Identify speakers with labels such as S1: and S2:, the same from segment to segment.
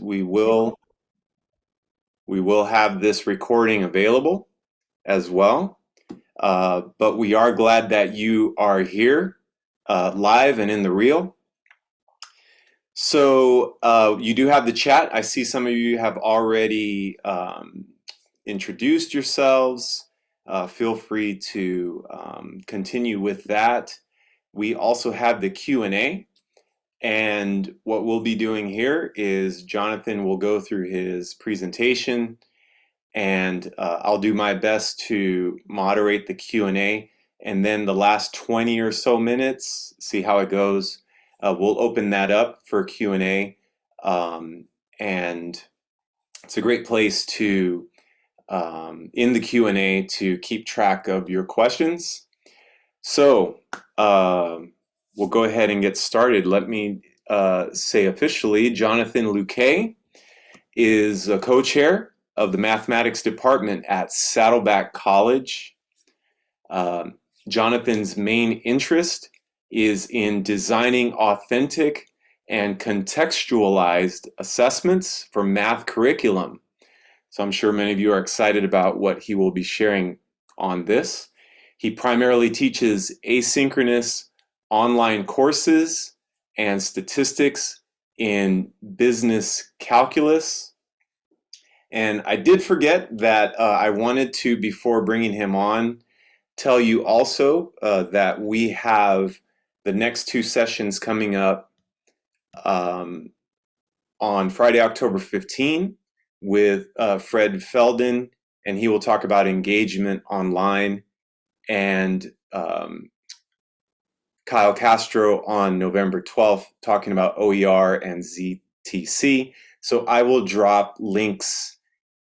S1: we will we will have this recording available as well. Uh, but we are glad that you are here uh, live and in the real. So uh, you do have the chat. I see some of you have already um, introduced yourselves. Uh, feel free to um, continue with that. We also have the Q&A. And what we'll be doing here is Jonathan will go through his presentation and uh, I'll do my best to moderate the Q&A and then the last 20 or so minutes, see how it goes. Uh, we'll open that up for Q&A um, and it's a great place to, um, in the Q&A, to keep track of your questions. So, um, we'll go ahead and get started. Let me uh, say officially, Jonathan Luque is a co-chair of the mathematics department at Saddleback College. Um, Jonathan's main interest is in designing authentic and contextualized assessments for math curriculum. So I'm sure many of you are excited about what he will be sharing on this. He primarily teaches asynchronous online courses and statistics in business calculus. And I did forget that uh, I wanted to, before bringing him on, tell you also uh, that we have the next two sessions coming up um, on Friday, October 15 with uh, Fred Felden, and he will talk about engagement online. And um, Kyle Castro on November 12th talking about OER and ZTC. So I will drop links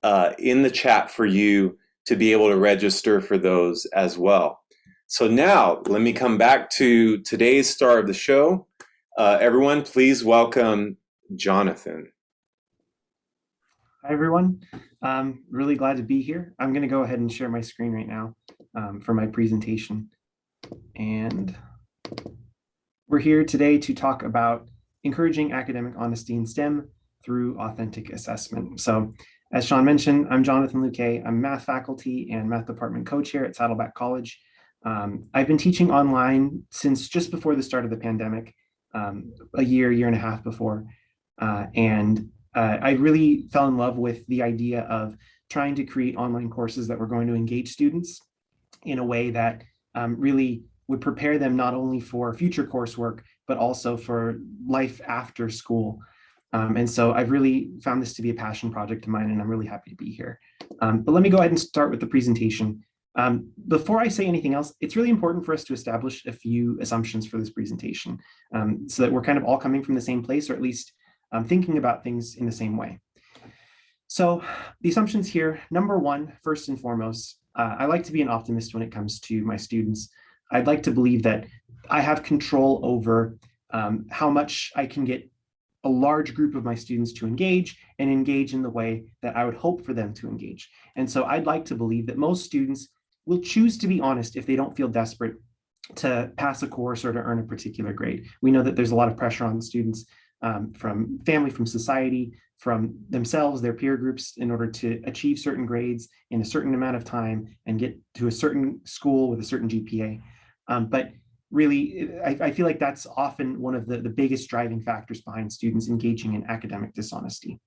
S1: uh, in the chat for you to be able to register for those as well. So now let me come back to today's star of the show. Uh, everyone, please welcome Jonathan.
S2: Hi, everyone. I'm really glad to be here. I'm going to go ahead and share my screen right now um, for my presentation. And we're here today to talk about encouraging academic honesty in STEM through authentic assessment. So as Sean mentioned, I'm Jonathan Luque. I'm math faculty and math department co-chair at Saddleback College. Um, I've been teaching online since just before the start of the pandemic, um, a year, year and a half before. Uh, and uh, I really fell in love with the idea of trying to create online courses that were going to engage students in a way that um, really would prepare them not only for future coursework, but also for life after school. Um, and so I've really found this to be a passion project of mine, and I'm really happy to be here. Um, but let me go ahead and start with the presentation. Um, before I say anything else, it's really important for us to establish a few assumptions for this presentation um, so that we're kind of all coming from the same place, or at least um, thinking about things in the same way. So the assumptions here, number one, first and foremost, uh, I like to be an optimist when it comes to my students. I'd like to believe that I have control over um, how much I can get a large group of my students to engage and engage in the way that I would hope for them to engage. And so I'd like to believe that most students will choose to be honest if they don't feel desperate to pass a course or to earn a particular grade. We know that there's a lot of pressure on students um, from family, from society, from themselves, their peer groups, in order to achieve certain grades in a certain amount of time and get to a certain school with a certain GPA. Um, but really, I, I, feel like that's often one of the, the biggest driving factors behind students engaging in academic dishonesty.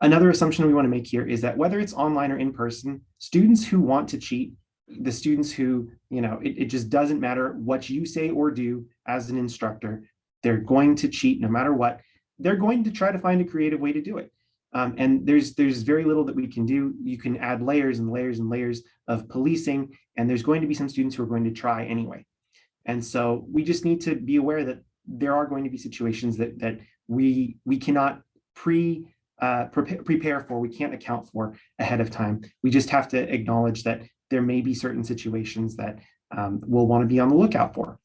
S2: Another assumption we want to make here is that whether it's online or in person, students who want to cheat, the students who, you know, it, it just doesn't matter what you say or do as an instructor, they're going to cheat no matter what. They're going to try to find a creative way to do it. Um, and there's there's very little that we can do. You can add layers and layers and layers of policing, and there's going to be some students who are going to try anyway. And so we just need to be aware that there are going to be situations that that we we cannot pre uh, prepare, for, we can't account for ahead of time. We just have to acknowledge that there may be certain situations that um, we'll want to be on the lookout for.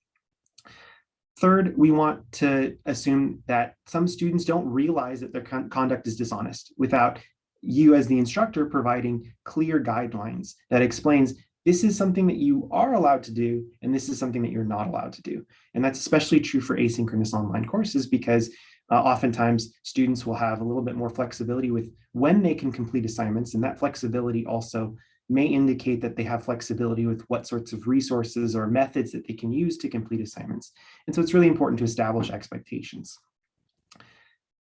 S2: Third, we want to assume that some students don't realize that their con conduct is dishonest without you as the instructor providing clear guidelines that explains this is something that you are allowed to do, and this is something that you're not allowed to do. And that's especially true for asynchronous online courses because Uh, oftentimes, students will have a little bit more flexibility with when they can complete assignments, and that flexibility also may indicate that they have flexibility with what sorts of resources or methods that they can use to complete assignments. And so it's really important to establish expectations.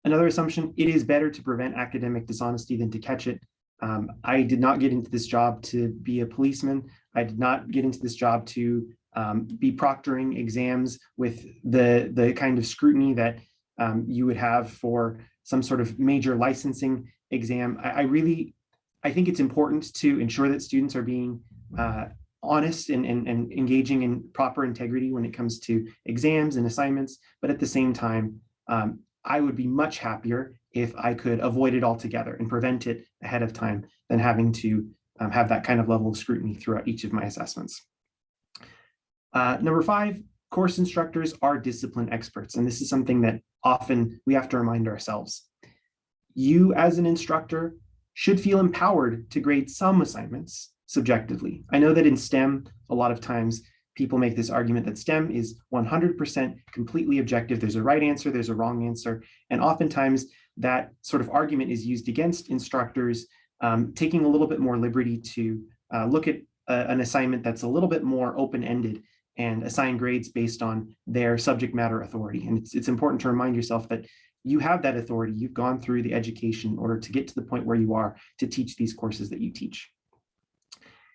S2: Another assumption, it is better to prevent academic dishonesty than to catch it. Um, I did not get into this job to be a policeman. I did not get into this job to um, be proctoring exams with the, the kind of scrutiny that um, you would have for some sort of major licensing exam. I, I, really, I think it's important to ensure that students are being uh, honest and, and, and engaging in proper integrity when it comes to exams and assignments. But at the same time, um, I would be much happier if I could avoid it altogether and prevent it ahead of time than having to um, have that kind of level of scrutiny throughout each of my assessments. Uh, number five, course instructors are discipline experts. And this is something that often we have to remind ourselves. You as an instructor should feel empowered to grade some assignments subjectively. I know that in STEM, a lot of times people make this argument that STEM is 100% completely objective. There's a right answer, there's a wrong answer. And oftentimes that sort of argument is used against instructors um, taking a little bit more liberty to uh, look at uh, an assignment that's a little bit more open-ended and assign grades based on their subject matter authority. And it's, it's important to remind yourself that you have that authority. You've gone through the education in order to get to the point where you are to teach these courses that you teach.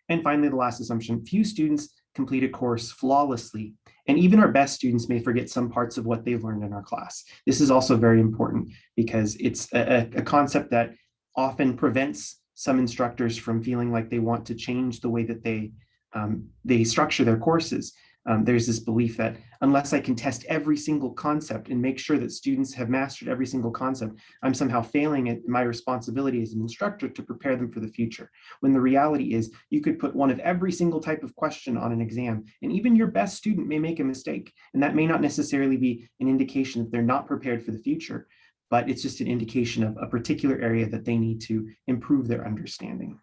S2: And finally, the last assumption, few students complete a course flawlessly. And even our best students may forget some parts of what they've learned in our class. This is also very important because it's a, a concept that often prevents some instructors from feeling like they want to change the way that they um, they structure their courses um, there's this belief that unless I can test every single concept and make sure that students have mastered every single concept, I'm somehow failing at my responsibility as an instructor to prepare them for the future. When the reality is you could put one of every single type of question on an exam, and even your best student may make a mistake. And that may not necessarily be an indication that they're not prepared for the future, but it's just an indication of a particular area that they need to improve their understanding.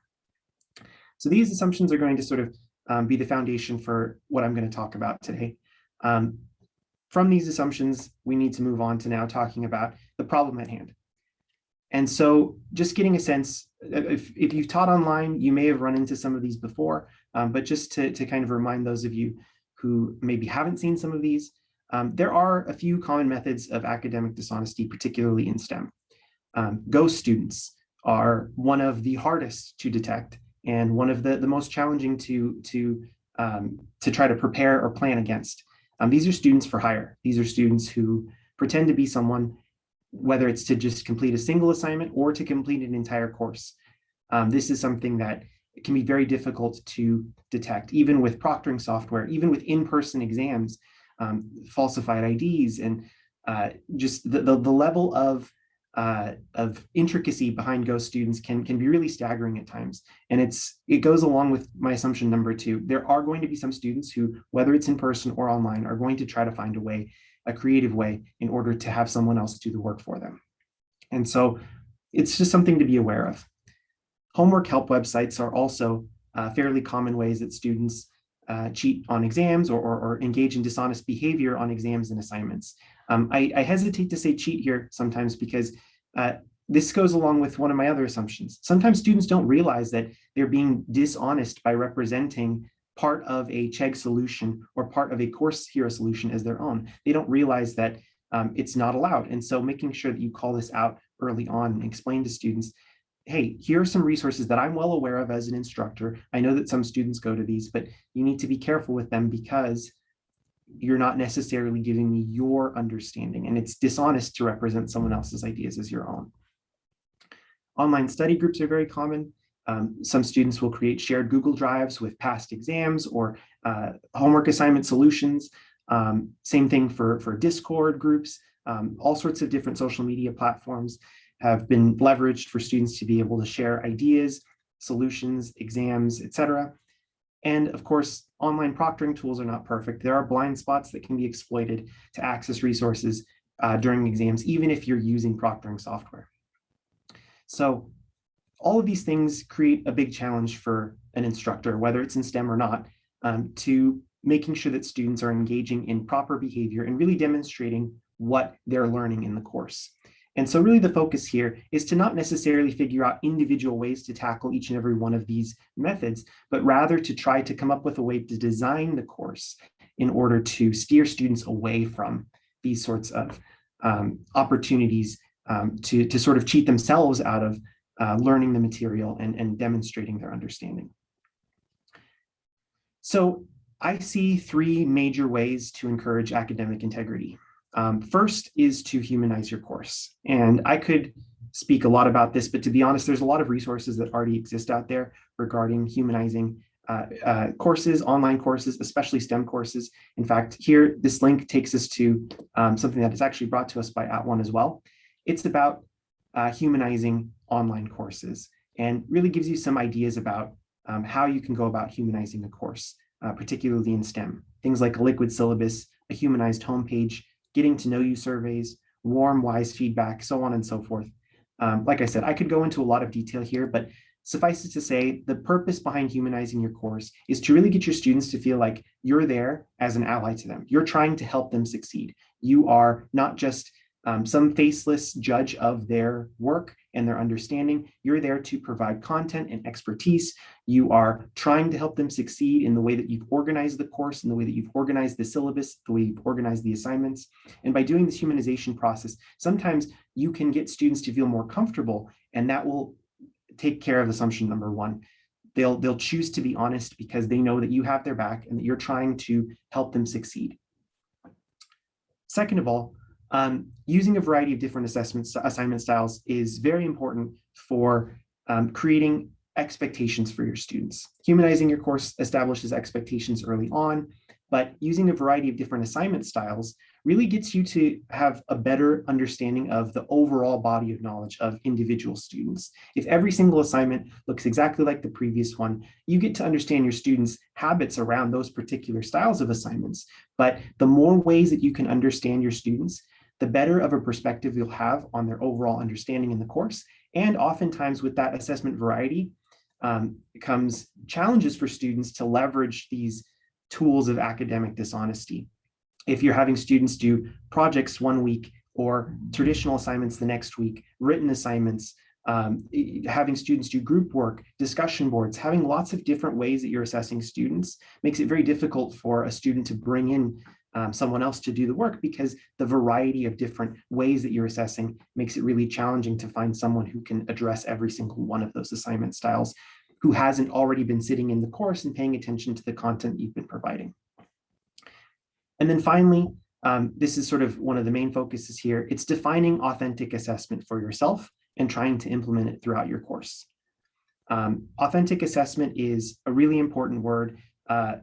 S2: So these assumptions are going to sort of um, be the foundation for what I'm going to talk about today. Um, from these assumptions, we need to move on to now talking about the problem at hand. And so just getting a sense, if, if you've taught online, you may have run into some of these before, um, but just to, to kind of remind those of you who maybe haven't seen some of these, um, there are a few common methods of academic dishonesty, particularly in STEM. Um, ghost students are one of the hardest to detect and one of the, the most challenging to, to, um, to try to prepare or plan against. Um, these are students for hire. These are students who pretend to be someone, whether it's to just complete a single assignment or to complete an entire course. Um, this is something that can be very difficult to detect, even with proctoring software, even with in-person exams, um, falsified IDs, and uh, just the, the, the level of uh, of intricacy behind ghost students can can be really staggering at times. And it's it goes along with my assumption number two. There are going to be some students who, whether it's in person or online, are going to try to find a way, a creative way, in order to have someone else do the work for them. And so it's just something to be aware of. Homework help websites are also uh, fairly common ways that students uh, cheat on exams or, or, or, engage in dishonest behavior on exams and assignments. Um, I, I, hesitate to say cheat here sometimes because uh, this goes along with one of my other assumptions. Sometimes students don't realize that they're being dishonest by representing part of a Chegg solution or part of a course hero solution as their own. They don't realize that um, it's not allowed. And so making sure that you call this out early on and explain to students, hey, here are some resources that I'm well aware of as an instructor. I know that some students go to these, but you need to be careful with them because you're not necessarily giving me your understanding and it's dishonest to represent someone else's ideas as your own. Online study groups are very common. Um, some students will create shared Google Drives with past exams or uh, homework assignment solutions. Um, same thing for, for Discord groups, um, all sorts of different social media platforms have been leveraged for students to be able to share ideas, solutions, exams, etc. And of course, online proctoring tools are not perfect. There are blind spots that can be exploited to access resources uh, during exams, even if you're using proctoring software. So all of these things create a big challenge for an instructor, whether it's in STEM or not, um, to making sure that students are engaging in proper behavior and really demonstrating what they're learning in the course. And so really the focus here is to not necessarily figure out individual ways to tackle each and every one of these methods, but rather to try to come up with a way to design the course in order to steer students away from these sorts of um, opportunities um, to, to sort of cheat themselves out of uh, learning the material and, and demonstrating their understanding. So I see three major ways to encourage academic integrity. Um, first is to humanize your course. And I could speak a lot about this, but to be honest, there's a lot of resources that already exist out there regarding humanizing uh, uh, courses, online courses, especially STEM courses. In fact, here, this link takes us to um, something that is actually brought to us by At @ONE as well. It's about uh, humanizing online courses and really gives you some ideas about um, how you can go about humanizing a course, uh, particularly in STEM. Things like a liquid syllabus, a humanized homepage, getting to know you surveys, warm, wise feedback, so on and so forth. Um, like I said, I could go into a lot of detail here, but suffice it to say, the purpose behind humanizing your course is to really get your students to feel like you're there as an ally to them. You're trying to help them succeed. You are not just um, some faceless judge of their work and their understanding. You're there to provide content and expertise. You are trying to help them succeed in the way that you've organized the course, in the way that you've organized the syllabus, the way you've organized the assignments. And by doing this humanization process, sometimes you can get students to feel more comfortable and that will take care of assumption number one. They'll, they'll choose to be honest because they know that you have their back and that you're trying to help them succeed. Second of all, um, using a variety of different assessment assignment styles is very important for um, creating expectations for your students. Humanizing your course establishes expectations early on, but using a variety of different assignment styles really gets you to have a better understanding of the overall body of knowledge of individual students. If every single assignment looks exactly like the previous one, you get to understand your students' habits around those particular styles of assignments. But the more ways that you can understand your students, the better of a perspective you'll have on their overall understanding in the course. And oftentimes with that assessment variety um, comes challenges for students to leverage these tools of academic dishonesty. If you're having students do projects one week or traditional assignments the next week, written assignments, um, having students do group work, discussion boards, having lots of different ways that you're assessing students makes it very difficult for a student to bring in um, someone else to do the work because the variety of different ways that you're assessing makes it really challenging to find someone who can address every single one of those assignment styles who hasn't already been sitting in the course and paying attention to the content you've been providing. And then finally, um, this is sort of one of the main focuses here. It's defining authentic assessment for yourself and trying to implement it throughout your course. Um, authentic assessment is a really important word. Uh,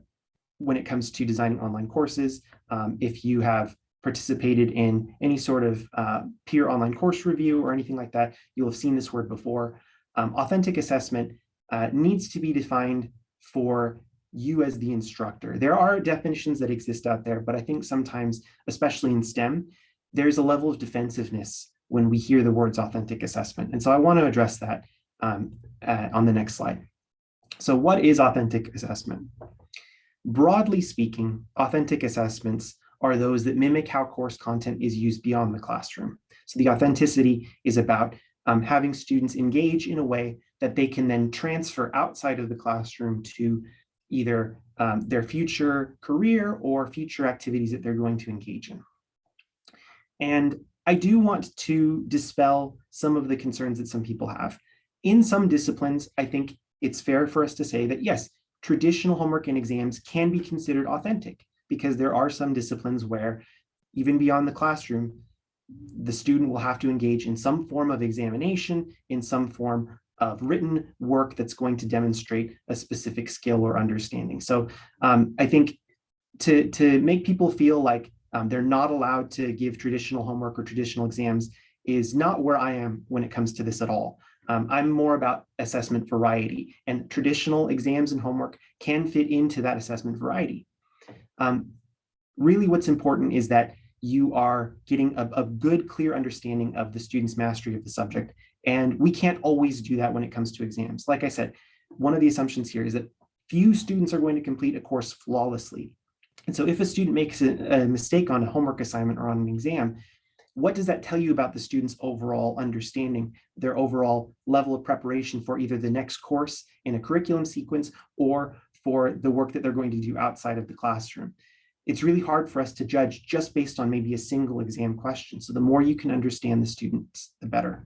S2: when it comes to designing online courses. Um, if you have participated in any sort of uh, peer online course review or anything like that, you'll have seen this word before. Um, authentic assessment uh, needs to be defined for you as the instructor. There are definitions that exist out there, but I think sometimes, especially in STEM, there's a level of defensiveness when we hear the words authentic assessment. And so I want to address that um, uh, on the next slide. So what is authentic assessment? Broadly speaking, authentic assessments are those that mimic how course content is used beyond the classroom. So the authenticity is about um, having students engage in a way that they can then transfer outside of the classroom to either um, their future career or future activities that they're going to engage in. And I do want to dispel some of the concerns that some people have. In some disciplines, I think it's fair for us to say that yes, traditional homework and exams can be considered authentic because there are some disciplines where even beyond the classroom, the student will have to engage in some form of examination, in some form of written work that's going to demonstrate a specific skill or understanding. So um, I think to, to make people feel like um, they're not allowed to give traditional homework or traditional exams is not where I am when it comes to this at all. Um, I'm more about assessment variety and traditional exams and homework can fit into that assessment variety. Um, really what's important is that you are getting a, a, good, clear understanding of the student's mastery of the subject. And we can't always do that when it comes to exams. Like I said, one of the assumptions here is that few students are going to complete a course flawlessly. And so if a student makes a, a mistake on a homework assignment or on an exam, what does that tell you about the student's overall understanding, their overall level of preparation for either the next course in a curriculum sequence or for the work that they're going to do outside of the classroom? It's really hard for us to judge just based on maybe a single exam question. So the more you can understand the students, the better.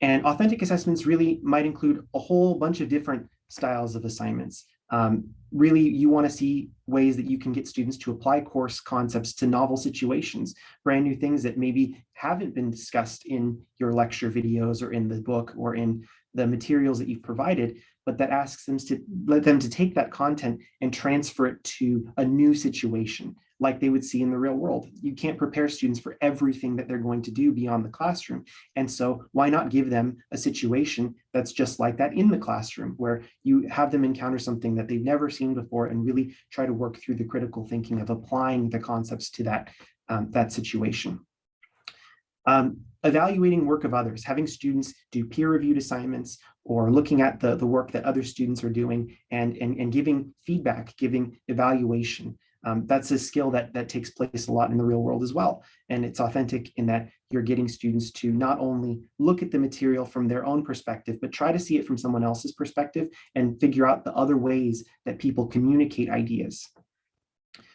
S2: And authentic assessments really might include a whole bunch of different styles of assignments. Um, really, you want to see ways that you can get students to apply course concepts to novel situations, brand new things that maybe haven't been discussed in your lecture videos or in the book or in the materials that you've provided, but that asks them to let them to take that content and transfer it to a new situation like they would see in the real world. You can't prepare students for everything that they're going to do beyond the classroom. And so why not give them a situation that's just like that in the classroom where you have them encounter something that they've never seen before and really try to work through the critical thinking of applying the concepts to that, um, that situation. Um, evaluating work of others, having students do peer-reviewed assignments or looking at the, the work that other students are doing and, and, and giving feedback, giving evaluation. Um, that's a skill that, that takes place a lot in the real world as well. And it's authentic in that you're getting students to not only look at the material from their own perspective, but try to see it from someone else's perspective and figure out the other ways that people communicate ideas.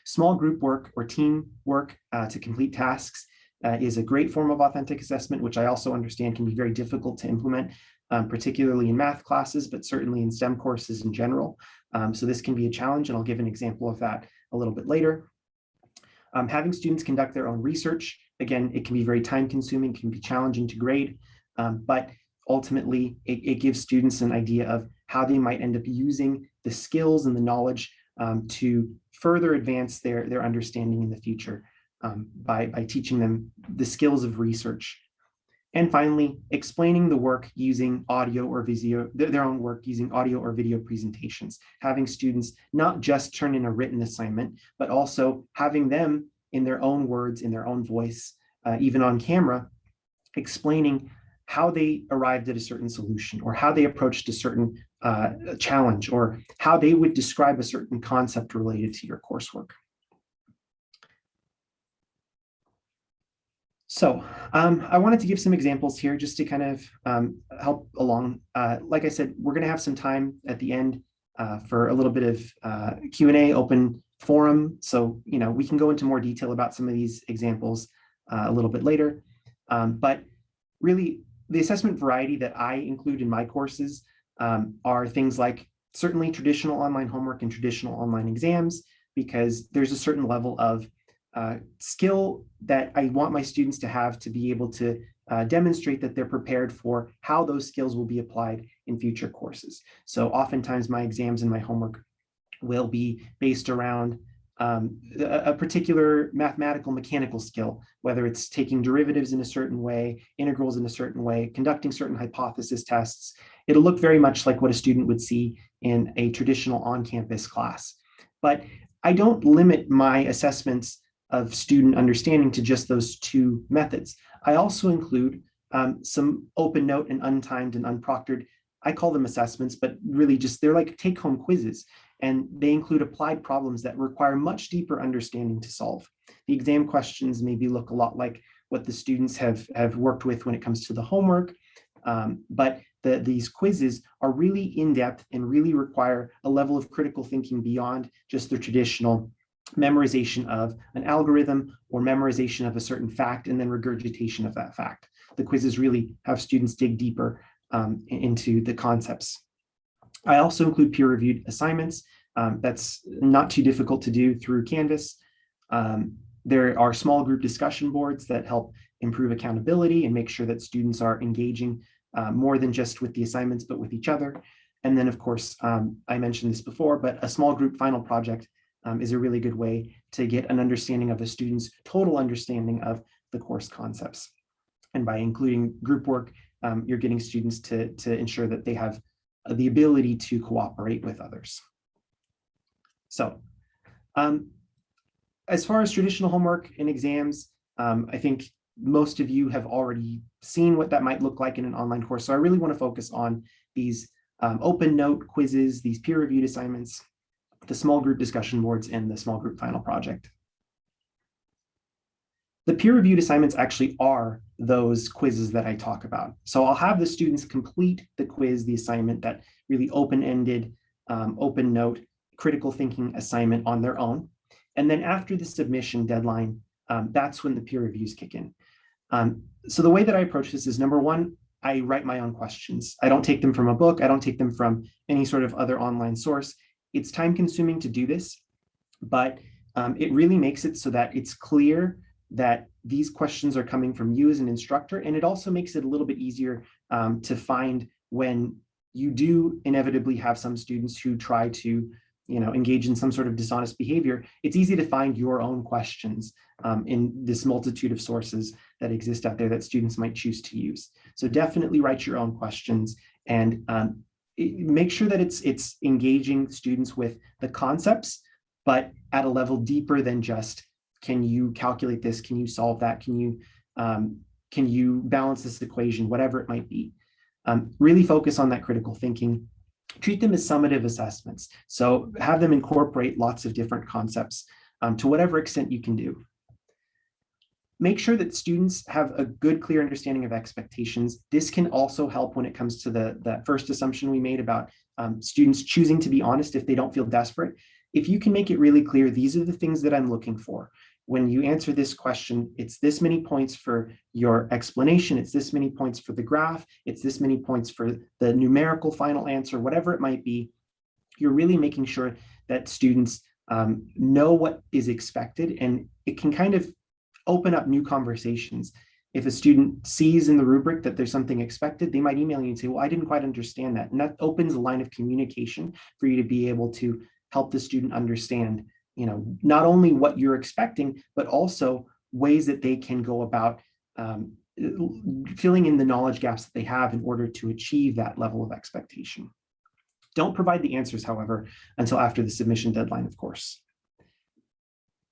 S2: Small group work or team work uh, to complete tasks uh, is a great form of authentic assessment, which I also understand can be very difficult to implement, um, particularly in math classes, but certainly in STEM courses in general. Um, so this can be a challenge, and I'll give an example of that a little bit later. Um, having students conduct their own research, again, it can be very time consuming, can be challenging to grade, um, but ultimately it, it, gives students an idea of how they might end up using the skills and the knowledge um, to further advance their, their understanding in the future um, by, by teaching them the skills of research. And finally, explaining the work using audio or video, their own work using audio or video presentations, having students not just turn in a written assignment, but also having them in their own words, in their own voice, uh, even on camera, explaining how they arrived at a certain solution or how they approached a certain uh, challenge or how they would describe a certain concept related to your coursework. So um, I wanted to give some examples here just to kind of um, help along. Uh, like I said, we're going to have some time at the end uh, for a little bit of uh, Q&A, open forum. So, you know, we can go into more detail about some of these examples uh, a little bit later. Um, but really, the assessment variety that I include in my courses um, are things like certainly traditional online homework and traditional online exams, because there's a certain level of uh, skill that I want my students to have to be able to uh, demonstrate that they're prepared for how those skills will be applied in future courses. So oftentimes my exams and my homework will be based around um, a, a, particular mathematical mechanical skill, whether it's taking derivatives in a certain way, integrals in a certain way, conducting certain hypothesis tests. It'll look very much like what a student would see in a traditional on-campus class. But I don't limit my assessments of student understanding to just those two methods. I also include um, some open note and untimed and unproctored, I call them assessments, but really just they're like take home quizzes and they include applied problems that require much deeper understanding to solve. The exam questions maybe look a lot like what the students have, have worked with when it comes to the homework, um, but the, these quizzes are really in-depth and really require a level of critical thinking beyond just the traditional memorization of an algorithm or memorization of a certain fact and then regurgitation of that fact. The quizzes really have students dig deeper um, into the concepts. I also include peer-reviewed assignments. Um, that's not too difficult to do through Canvas. Um, there are small group discussion boards that help improve accountability and make sure that students are engaging uh, more than just with the assignments, but with each other. And then, of course, um, I mentioned this before, but a small group final project um, is a really good way to get an understanding of the student's total understanding of the course concepts. And by including group work, um, you're getting students to, to ensure that they have uh, the ability to cooperate with others. So um, as far as traditional homework and exams, um, I think most of you have already seen what that might look like in an online course. So I really want to focus on these um, open note quizzes, these peer-reviewed assignments, the small group discussion boards, and the small group final project. The peer-reviewed assignments actually are those quizzes that I talk about. So I'll have the students complete the quiz, the assignment, that really open-ended, um, open note, critical thinking assignment on their own. And then after the submission deadline, um, that's when the peer reviews kick in. Um, so the way that I approach this is number one, I write my own questions. I don't take them from a book. I don't take them from any sort of other online source. It's time consuming to do this, but um, it really makes it so that it's clear that these questions are coming from you as an instructor, and it also makes it a little bit easier um, to find when you do inevitably have some students who try to you know, engage in some sort of dishonest behavior, it's easy to find your own questions um, in this multitude of sources that exist out there that students might choose to use. So definitely write your own questions and um, make sure that it's, it's engaging students with the concepts, but at a level deeper than just can you calculate this? Can you solve that? Can you um, can you balance this equation, whatever it might be? Um, really focus on that critical thinking. Treat them as summative assessments. So have them incorporate lots of different concepts um, to whatever extent you can do. Make sure that students have a good, clear understanding of expectations. This can also help when it comes to the, the first assumption we made about um, students choosing to be honest if they don't feel desperate. If you can make it really clear, these are the things that I'm looking for when you answer this question, it's this many points for your explanation, it's this many points for the graph, it's this many points for the numerical final answer, whatever it might be, you're really making sure that students um, know what is expected and it can kind of open up new conversations. If a student sees in the rubric that there's something expected, they might email you and say, well, I didn't quite understand that. And that opens a line of communication for you to be able to help the student understand you know, not only what you're expecting, but also ways that they can go about um, filling in the knowledge gaps that they have in order to achieve that level of expectation. Don't provide the answers, however, until after the submission deadline, of course.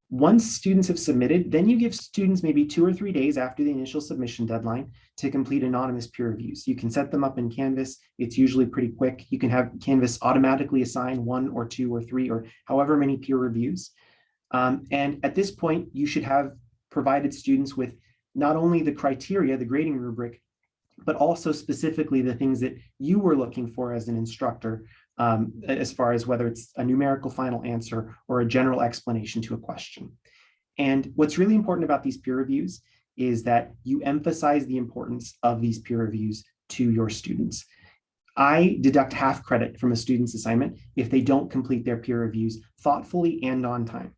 S2: Once students have submitted, then you give students maybe two or three days after the initial submission deadline to complete anonymous peer reviews. You can set them up in Canvas. It's usually pretty quick. You can have Canvas automatically assign one or two or three or however many peer reviews. Um, and at this point, you should have provided students with not only the criteria, the grading rubric, but also specifically the things that you were looking for as an instructor um, as far as whether it's a numerical final answer or a general explanation to a question. And what's really important about these peer reviews is that you emphasize the importance of these peer reviews to your students. I deduct half credit from a student's assignment if they don't complete their peer reviews thoughtfully and on time.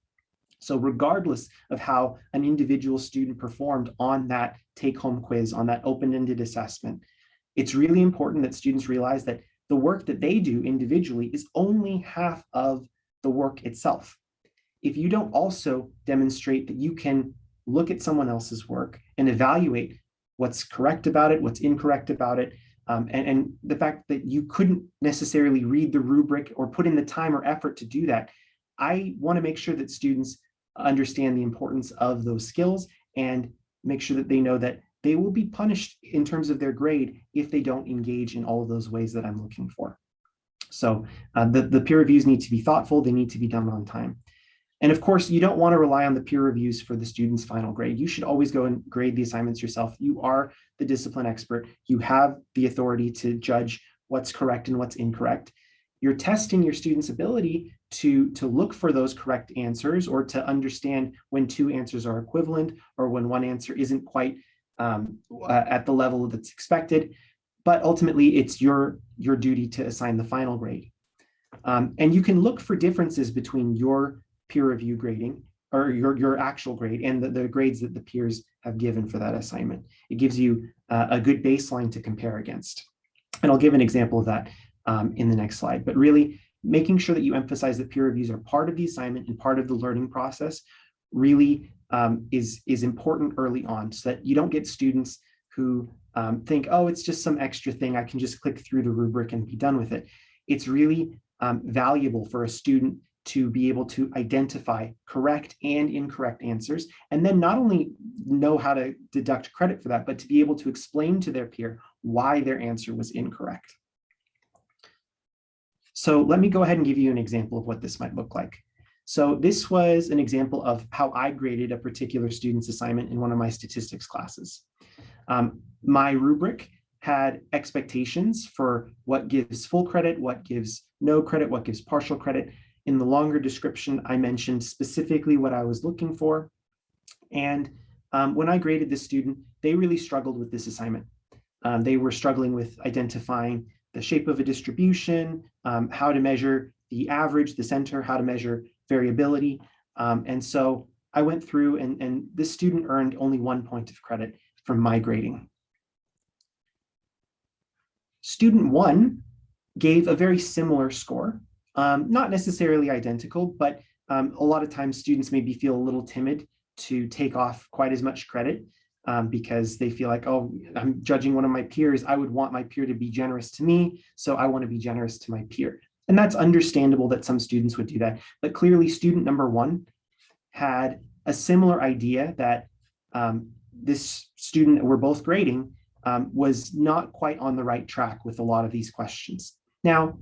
S2: So regardless of how an individual student performed on that take-home quiz, on that open-ended assessment, it's really important that students realize that the work that they do individually is only half of the work itself. If you don't also demonstrate that you can look at someone else's work and evaluate what's correct about it, what's incorrect about it, um, and, and the fact that you couldn't necessarily read the rubric or put in the time or effort to do that, I want to make sure that students understand the importance of those skills and make sure that they know that they will be punished in terms of their grade if they don't engage in all of those ways that I'm looking for. So uh, the, the peer reviews need to be thoughtful, they need to be done on time. And of course, you don't want to rely on the peer reviews for the student's final grade. You should always go and grade the assignments yourself. You are the discipline expert. You have the authority to judge what's correct and what's incorrect. You're testing your student's ability to, to look for those correct answers or to understand when two answers are equivalent or when one answer isn't quite um, uh, at the level that's expected, but ultimately it's your, your duty to assign the final grade. Um, and you can look for differences between your peer review grading or your, your actual grade and the, the grades that the peers have given for that assignment. It gives you uh, a good baseline to compare against. And I'll give an example of that um, in the next slide, but really making sure that you emphasize that peer reviews are part of the assignment and part of the learning process really um, is, is important early on so that you don't get students who um, think, oh, it's just some extra thing. I can just click through the rubric and be done with it. It's really um, valuable for a student to be able to identify correct and incorrect answers, and then not only know how to deduct credit for that, but to be able to explain to their peer why their answer was incorrect. So let me go ahead and give you an example of what this might look like. So this was an example of how I graded a particular student's assignment in one of my statistics classes. Um, my rubric had expectations for what gives full credit, what gives no credit, what gives partial credit. In the longer description, I mentioned specifically what I was looking for. And um, when I graded this student, they really struggled with this assignment. Um, they were struggling with identifying the shape of a distribution, um, how to measure the average, the center, how to measure variability. Um, and so I went through and, and this student earned only one point of credit from my grading. Student one gave a very similar score, um, not necessarily identical, but um, a lot of times students maybe feel a little timid to take off quite as much credit um, because they feel like, oh, I'm judging one of my peers. I would want my peer to be generous to me, so I want to be generous to my peer. And that's understandable that some students would do that. But clearly student number one had a similar idea that um, this student we're both grading um, was not quite on the right track with a lot of these questions. Now,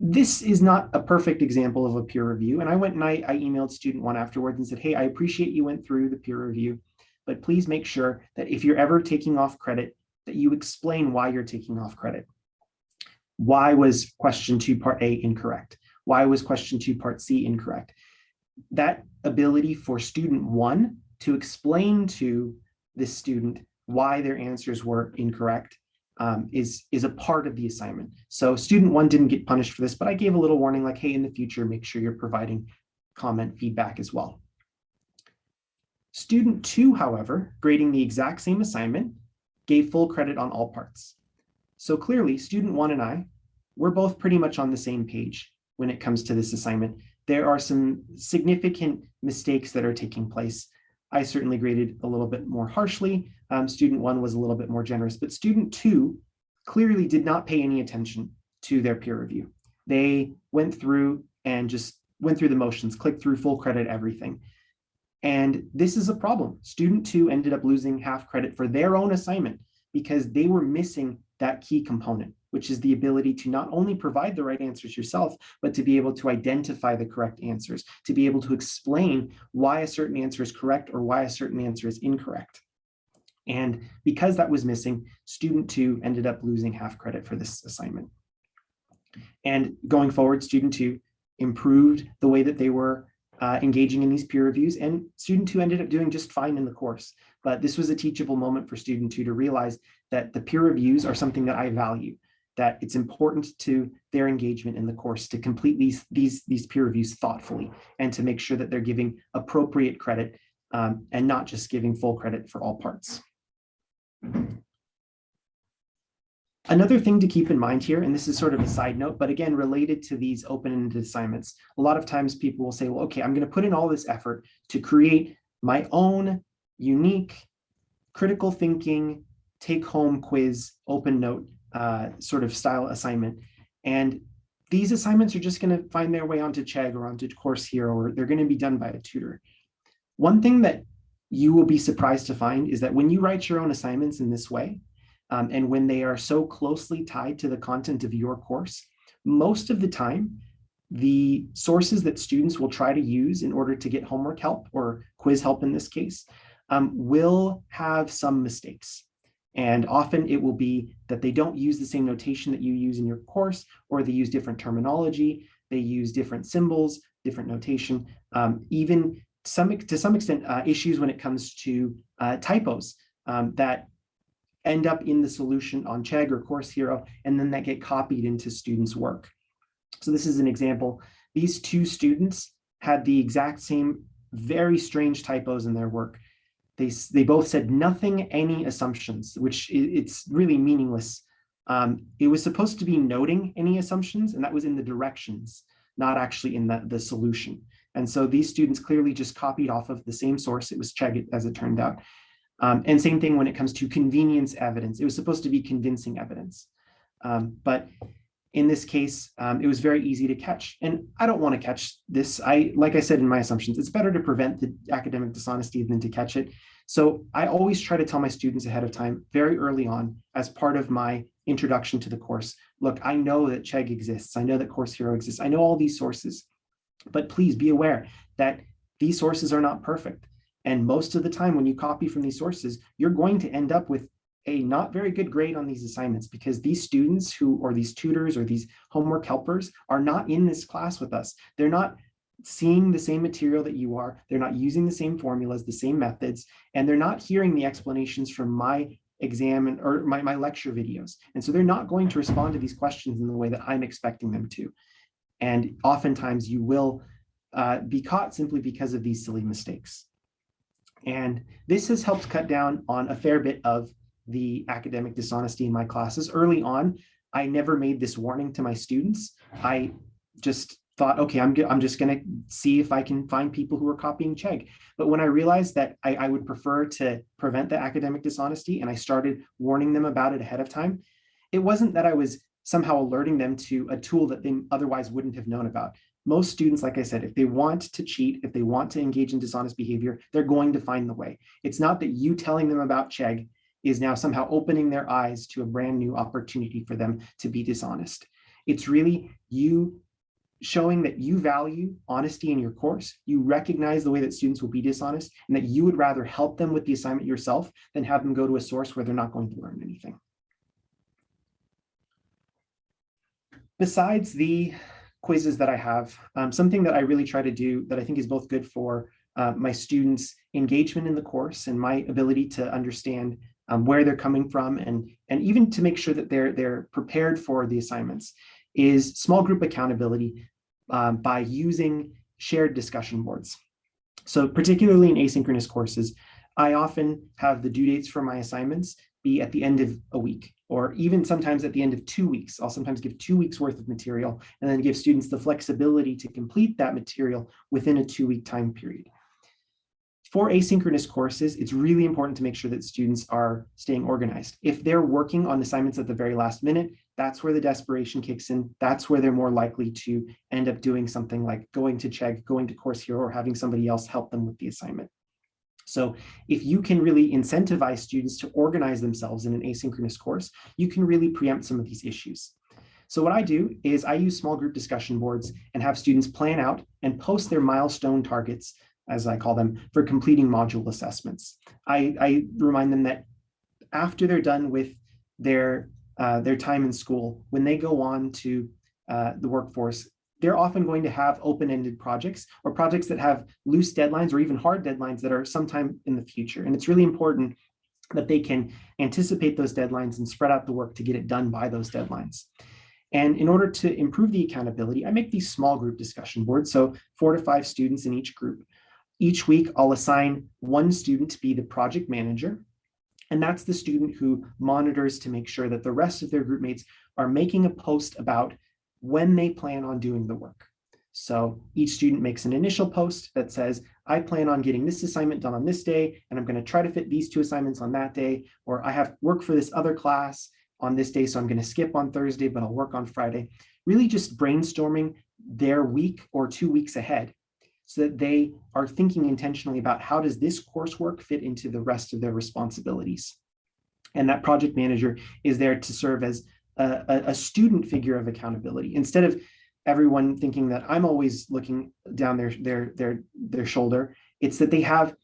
S2: this is not a perfect example of a peer review. And I went and I, I emailed student one afterwards and said, hey, I appreciate you went through the peer review, but please make sure that if you're ever taking off credit, that you explain why you're taking off credit. Why was question two, part A incorrect? Why was question two, part C incorrect? That ability for student one to explain to this student why their answers were incorrect um, is, is a part of the assignment. So student one didn't get punished for this, but I gave a little warning like, hey, in the future, make sure you're providing comment feedback as well. Student two, however, grading the exact same assignment, gave full credit on all parts. So clearly, student one and I, we're both pretty much on the same page when it comes to this assignment. There are some significant mistakes that are taking place. I certainly graded a little bit more harshly. Um, student one was a little bit more generous, but student two clearly did not pay any attention to their peer review. They went through and just went through the motions, clicked through full credit, everything. And this is a problem. Student two ended up losing half credit for their own assignment because they were missing that key component, which is the ability to not only provide the right answers yourself, but to be able to identify the correct answers, to be able to explain why a certain answer is correct or why a certain answer is incorrect. And because that was missing, student two ended up losing half credit for this assignment. And going forward, student two improved the way that they were uh, engaging in these peer reviews and student two ended up doing just fine in the course. But this was a teachable moment for student two to realize that the peer reviews are something that I value, that it's important to their engagement in the course to complete these, these, these peer reviews thoughtfully and to make sure that they're giving appropriate credit um, and not just giving full credit for all parts. Another thing to keep in mind here, and this is sort of a side note, but again, related to these open-ended assignments, a lot of times people will say, well, okay, I'm going to put in all this effort to create my own unique critical thinking take-home quiz open note uh, sort of style assignment. And these assignments are just going to find their way onto Chegg or onto Course Hero, or they're going to be done by a tutor. One thing that you will be surprised to find is that when you write your own assignments in this way, um, and when they are so closely tied to the content of your course, most of the time, the sources that students will try to use in order to get homework help or quiz help in this case um, will have some mistakes. And often it will be that they don't use the same notation that you use in your course, or they use different terminology, they use different symbols, different notation, um, even some, to some extent uh, issues when it comes to uh, typos um, that end up in the solution on Chegg or Course Hero, and then that get copied into students' work. So this is an example. These two students had the exact same very strange typos in their work. They, they both said nothing, any assumptions, which it's really meaningless. Um, it was supposed to be noting any assumptions, and that was in the directions, not actually in the, the solution. And so these students clearly just copied off of the same source. It was Chegg, as it turned out. Um, and same thing when it comes to convenience evidence. It was supposed to be convincing evidence. Um, but in this case, um, it was very easy to catch. And I don't want to catch this. I, like I said in my assumptions, it's better to prevent the academic dishonesty than to catch it. So I always try to tell my students ahead of time, very early on, as part of my introduction to the course, look, I know that Chegg exists. I know that Course Hero exists. I know all these sources, but please be aware that these sources are not perfect. And most of the time when you copy from these sources, you're going to end up with a not very good grade on these assignments because these students who, or these tutors or these homework helpers are not in this class with us. They're not seeing the same material that you are. They're not using the same formulas, the same methods, and they're not hearing the explanations from my exam and, or my, my lecture videos. And so they're not going to respond to these questions in the way that I'm expecting them to. And oftentimes you will uh, be caught simply because of these silly mistakes. And this has helped cut down on a fair bit of the academic dishonesty in my classes. Early on, I never made this warning to my students. I just thought, okay, I'm, I'm just going to see if I can find people who are copying Chegg. But when I realized that I, I would prefer to prevent the academic dishonesty and I started warning them about it ahead of time, it wasn't that I was somehow alerting them to a tool that they otherwise wouldn't have known about. Most students, like I said, if they want to cheat, if they want to engage in dishonest behavior, they're going to find the way. It's not that you telling them about Chegg is now somehow opening their eyes to a brand new opportunity for them to be dishonest. It's really you showing that you value honesty in your course, you recognize the way that students will be dishonest, and that you would rather help them with the assignment yourself than have them go to a source where they're not going to learn anything. Besides the quizzes that I have, um, something that I really try to do that I think is both good for uh, my students' engagement in the course and my ability to understand um, where they're coming from and, and even to make sure that they're, they're prepared for the assignments is small group accountability um, by using shared discussion boards. So particularly in asynchronous courses, I often have the due dates for my assignments be at the end of a week or even sometimes at the end of two weeks. I'll sometimes give two weeks worth of material and then give students the flexibility to complete that material within a two week time period. For asynchronous courses, it's really important to make sure that students are staying organized. If they're working on assignments at the very last minute, that's where the desperation kicks in. That's where they're more likely to end up doing something like going to Chegg, going to Course Hero, or having somebody else help them with the assignment. So if you can really incentivize students to organize themselves in an asynchronous course, you can really preempt some of these issues. So what I do is I use small group discussion boards and have students plan out and post their milestone targets, as I call them, for completing module assessments. I, I remind them that after they're done with their uh, their time in school, when they go on to uh, the workforce, they're often going to have open-ended projects or projects that have loose deadlines or even hard deadlines that are sometime in the future. And it's really important that they can anticipate those deadlines and spread out the work to get it done by those deadlines. And in order to improve the accountability, I make these small group discussion boards. So four to five students in each group. Each week, I'll assign one student to be the project manager. And that's the student who monitors to make sure that the rest of their group mates are making a post about when they plan on doing the work. So each student makes an initial post that says, I plan on getting this assignment done on this day, and I'm going to try to fit these two assignments on that day, or I have work for this other class on this day, so I'm going to skip on Thursday, but I'll work on Friday. Really just brainstorming their week or two weeks ahead so that they are thinking intentionally about how does this coursework fit into the rest of their responsibilities. And that project manager is there to serve as a, a student figure of accountability instead of everyone thinking that I'm always looking down their their their their shoulder. It's that they have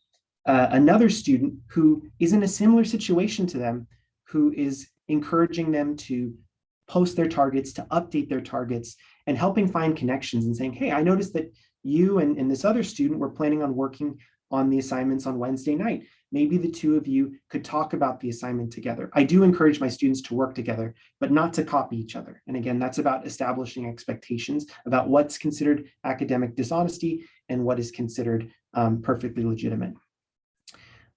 S2: uh, another student who is in a similar situation to them, who is encouraging them to post their targets, to update their targets, and helping find connections and saying, hey, I noticed that you and, and this other student were planning on working on the assignments on Wednesday night. Maybe the two of you could talk about the assignment together. I do encourage my students to work together, but not to copy each other. And again, that's about establishing expectations about what's considered academic dishonesty and what is considered um, perfectly legitimate.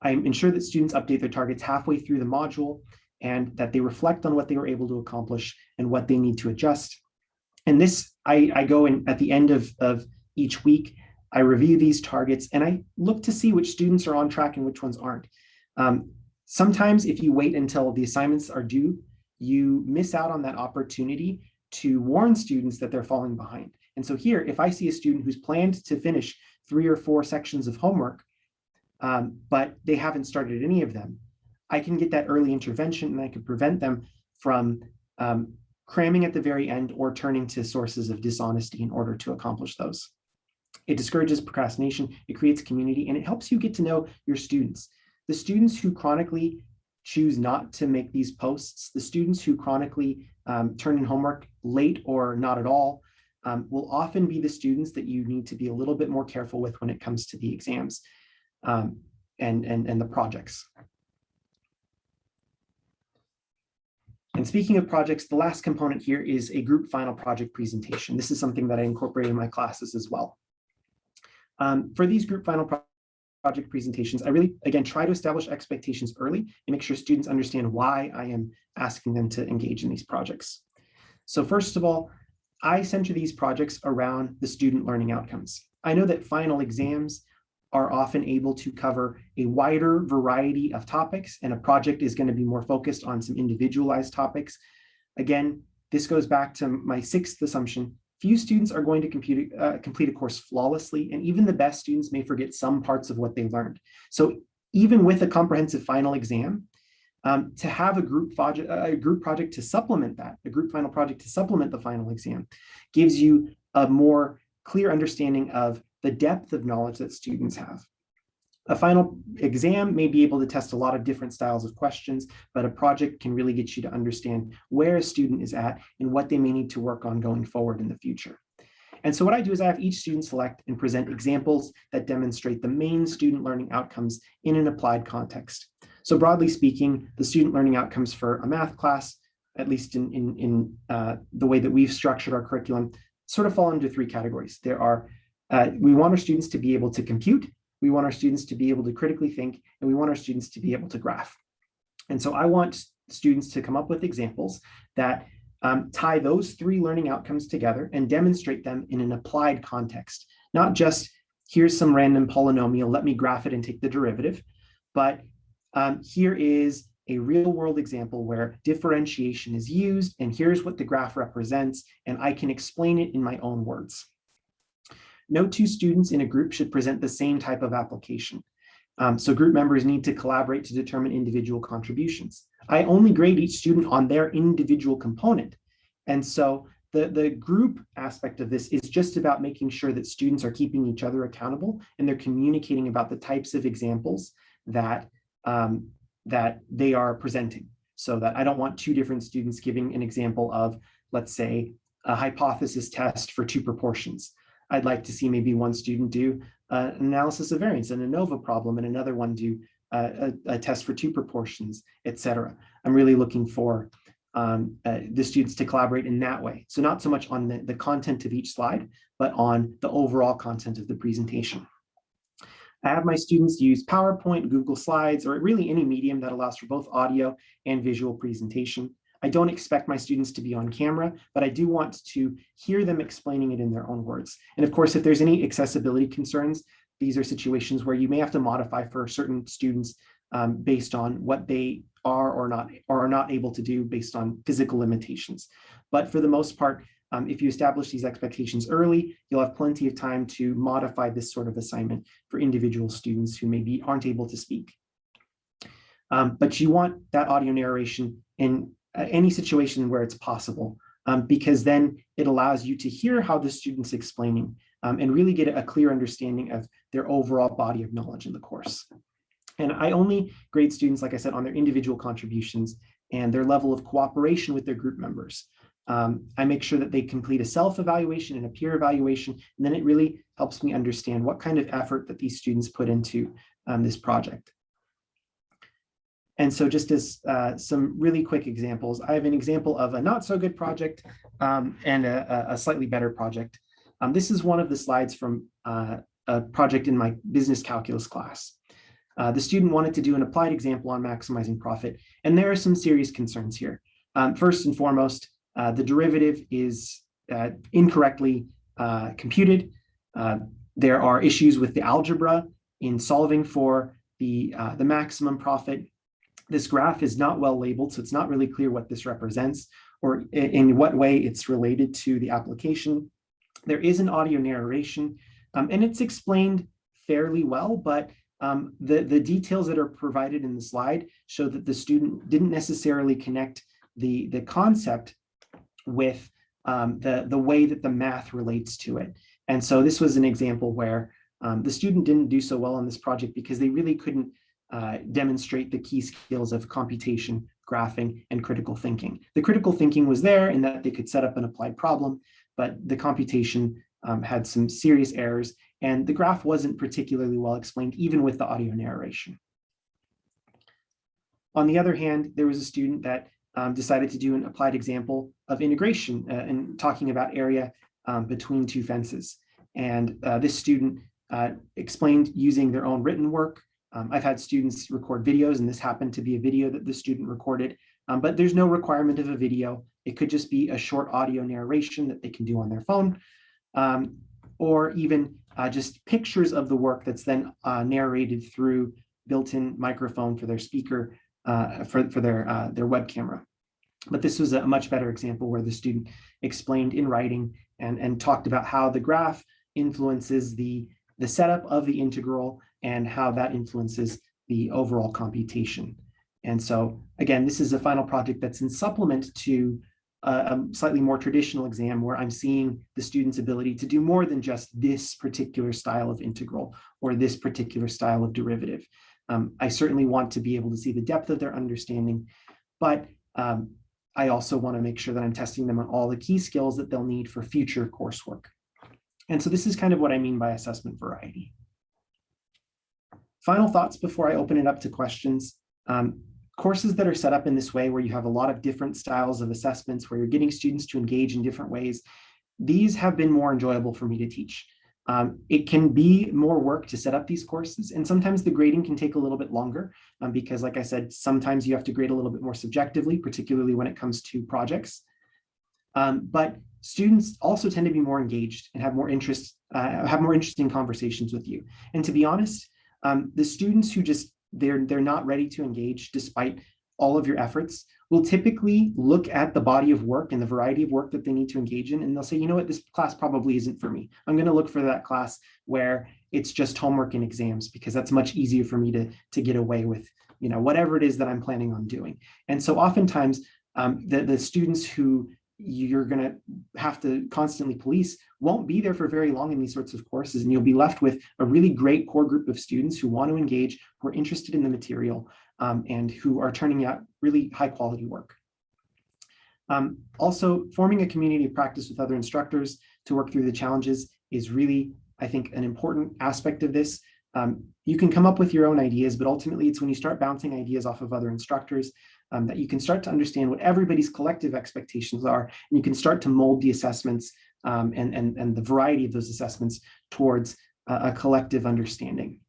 S2: I ensure that students update their targets halfway through the module and that they reflect on what they were able to accomplish and what they need to adjust. And this, I, I go in at the end of, of each week. I review these targets and I look to see which students are on track and which ones aren't. Um, sometimes if you wait until the assignments are due, you miss out on that opportunity to warn students that they're falling behind. And so here, if I see a student who's planned to finish three or four sections of homework, um, but they haven't started any of them, I can get that early intervention and I can prevent them from um, cramming at the very end or turning to sources of dishonesty in order to accomplish those. It discourages procrastination, it creates community, and it helps you get to know your students. The students who chronically choose not to make these posts, the students who chronically um, turn in homework late or not at all, um, will often be the students that you need to be a little bit more careful with when it comes to the exams um, and, and, and the projects. And speaking of projects, the last component here is a group final project presentation. This is something that I incorporate in my classes as well. Um, for these group final pro project presentations, I really, again, try to establish expectations early and make sure students understand why I am asking them to engage in these projects. So first of all, I center these projects around the student learning outcomes. I know that final exams are often able to cover a wider variety of topics and a project is going to be more focused on some individualized topics. Again, this goes back to my sixth assumption. Few students are going to compute, uh, complete a course flawlessly, and even the best students may forget some parts of what they learned. So even with a comprehensive final exam, um, to have a group, project, a group project to supplement that, a group final project to supplement the final exam, gives you a more clear understanding of the depth of knowledge that students have. A final exam may be able to test a lot of different styles of questions, but a project can really get you to understand where a student is at and what they may need to work on going forward in the future. And so what I do is I have each student select and present examples that demonstrate the main student learning outcomes in an applied context. So broadly speaking, the student learning outcomes for a math class, at least in, in, in uh, the way that we've structured our curriculum, sort of fall into three categories. There are, uh, we want our students to be able to compute, we want our students to be able to critically think, and we want our students to be able to graph. And so I want students to come up with examples that um, tie those three learning outcomes together and demonstrate them in an applied context, not just here's some random polynomial, let me graph it and take the derivative, but um, here is a real world example where differentiation is used and here's what the graph represents and I can explain it in my own words. No two students in a group should present the same type of application. Um, so group members need to collaborate to determine individual contributions. I only grade each student on their individual component. And so the, the group aspect of this is just about making sure that students are keeping each other accountable and they're communicating about the types of examples that, um, that they are presenting. So that I don't want two different students giving an example of, let's say, a hypothesis test for two proportions. I'd like to see maybe one student do uh, analysis of variance and ANOVA problem and another one do uh, a, a, test for two proportions, etc. I'm really looking for um, uh, the students to collaborate in that way. So not so much on the, the content of each slide, but on the overall content of the presentation. I have my students use PowerPoint, Google Slides, or really any medium that allows for both audio and visual presentation. I don't expect my students to be on camera, but I do want to hear them explaining it in their own words. And of course, if there's any accessibility concerns, these are situations where you may have to modify for certain students um, based on what they are or not or are not able to do based on physical limitations. But for the most part, um, if you establish these expectations early, you'll have plenty of time to modify this sort of assignment for individual students who maybe aren't able to speak. Um, but you want that audio narration in any situation where it's possible, um, because then it allows you to hear how the student's explaining um, and really get a clear understanding of their overall body of knowledge in the course. And I only grade students, like I said, on their individual contributions and their level of cooperation with their group members. Um, I make sure that they complete a self-evaluation and a peer evaluation, and then it really helps me understand what kind of effort that these students put into um, this project. And so just as uh, some really quick examples, I have an example of a not so good project um, and a, a, slightly better project. Um, this is one of the slides from uh, a project in my business calculus class. Uh, the student wanted to do an applied example on maximizing profit, and there are some serious concerns here. Um, first and foremost, uh, the derivative is uh, incorrectly uh, computed. Uh, there are issues with the algebra in solving for the, the maximum profit This graph is not well labeled, so it's not really clear what this represents or in what way it's related to the application. There is an audio narration, um, and it's explained fairly well, but um, the, the details that are provided in the slide show that the student didn't necessarily connect the, the concept with um, the, the way that the math relates to it. And so this was an example where um, the student didn't do so well on this project because they really couldn't uh, demonstrate the key skills of computation, graphing, and critical thinking. The critical thinking was there in that they could set up an applied problem, but the computation um, had some serious errors and the graph wasn't particularly well explained even with the audio narration. On the other hand, there was a student that um, decided to do an applied example of integration uh, and talking about area um, between two fences. And uh, this student uh, explained using their own written work. Um, I've had students record videos and this happened to be a video that the student recorded, um, but there's no requirement of a video. It could just be a short audio narration that they can do on their phone um, or even uh, just pictures of the work that's then uh, narrated through built-in microphone for their speaker uh, for, for their, uh, their web camera. But this was a much better example where the student explained in writing and, and talked about how the graph influences the, the setup of the integral and how that influences the overall computation. And so again, this is a final project that's in supplement to a, slightly more traditional exam where I'm seeing the student's ability to do more than just this particular style of integral or this particular style of derivative. Um, I certainly want to be able to see the depth of their understanding, but um, I also want to make sure that I'm testing them on all the key skills that they'll need for future coursework. And so this is kind of what I mean by assessment variety. Final thoughts before I open it up to questions. Um, courses that are set up in this way where you have a lot of different styles of assessments where you're getting students to engage in different ways, these have been more enjoyable for me to teach. Um, it can be more work to set up these courses and sometimes the grading can take a little bit longer um, because like I said, sometimes you have to grade a little bit more subjectively, particularly when it comes to projects. Um, but students also tend to be more engaged and have more interest, uh, have more interesting conversations with you. And to be honest, um, the students who just they're they're not ready to engage despite all of your efforts will typically look at the body of work and the variety of work that they need to engage in and they'll say you know what? This class probably isn't for me. I'm going to look for that class where it's just homework and exams because that's much easier for me to to get away with you know whatever it is that i'm planning on doing. And so oftentimes um, the, the students who you're going to have to constantly police won't be there for very long in these sorts of courses and you'll be left with a really great core group of students who want to engage who are interested in the material um, and who are turning out really high quality work. Um, also forming a community of practice with other instructors to work through the challenges is really i think an important aspect of this. Um, you can come up with your own ideas but ultimately it's when you start bouncing ideas off of other instructors um, that you can start to understand what everybody's collective expectations are, and you can start to mold the assessments um, and, and, and the variety of those assessments towards a, a collective understanding.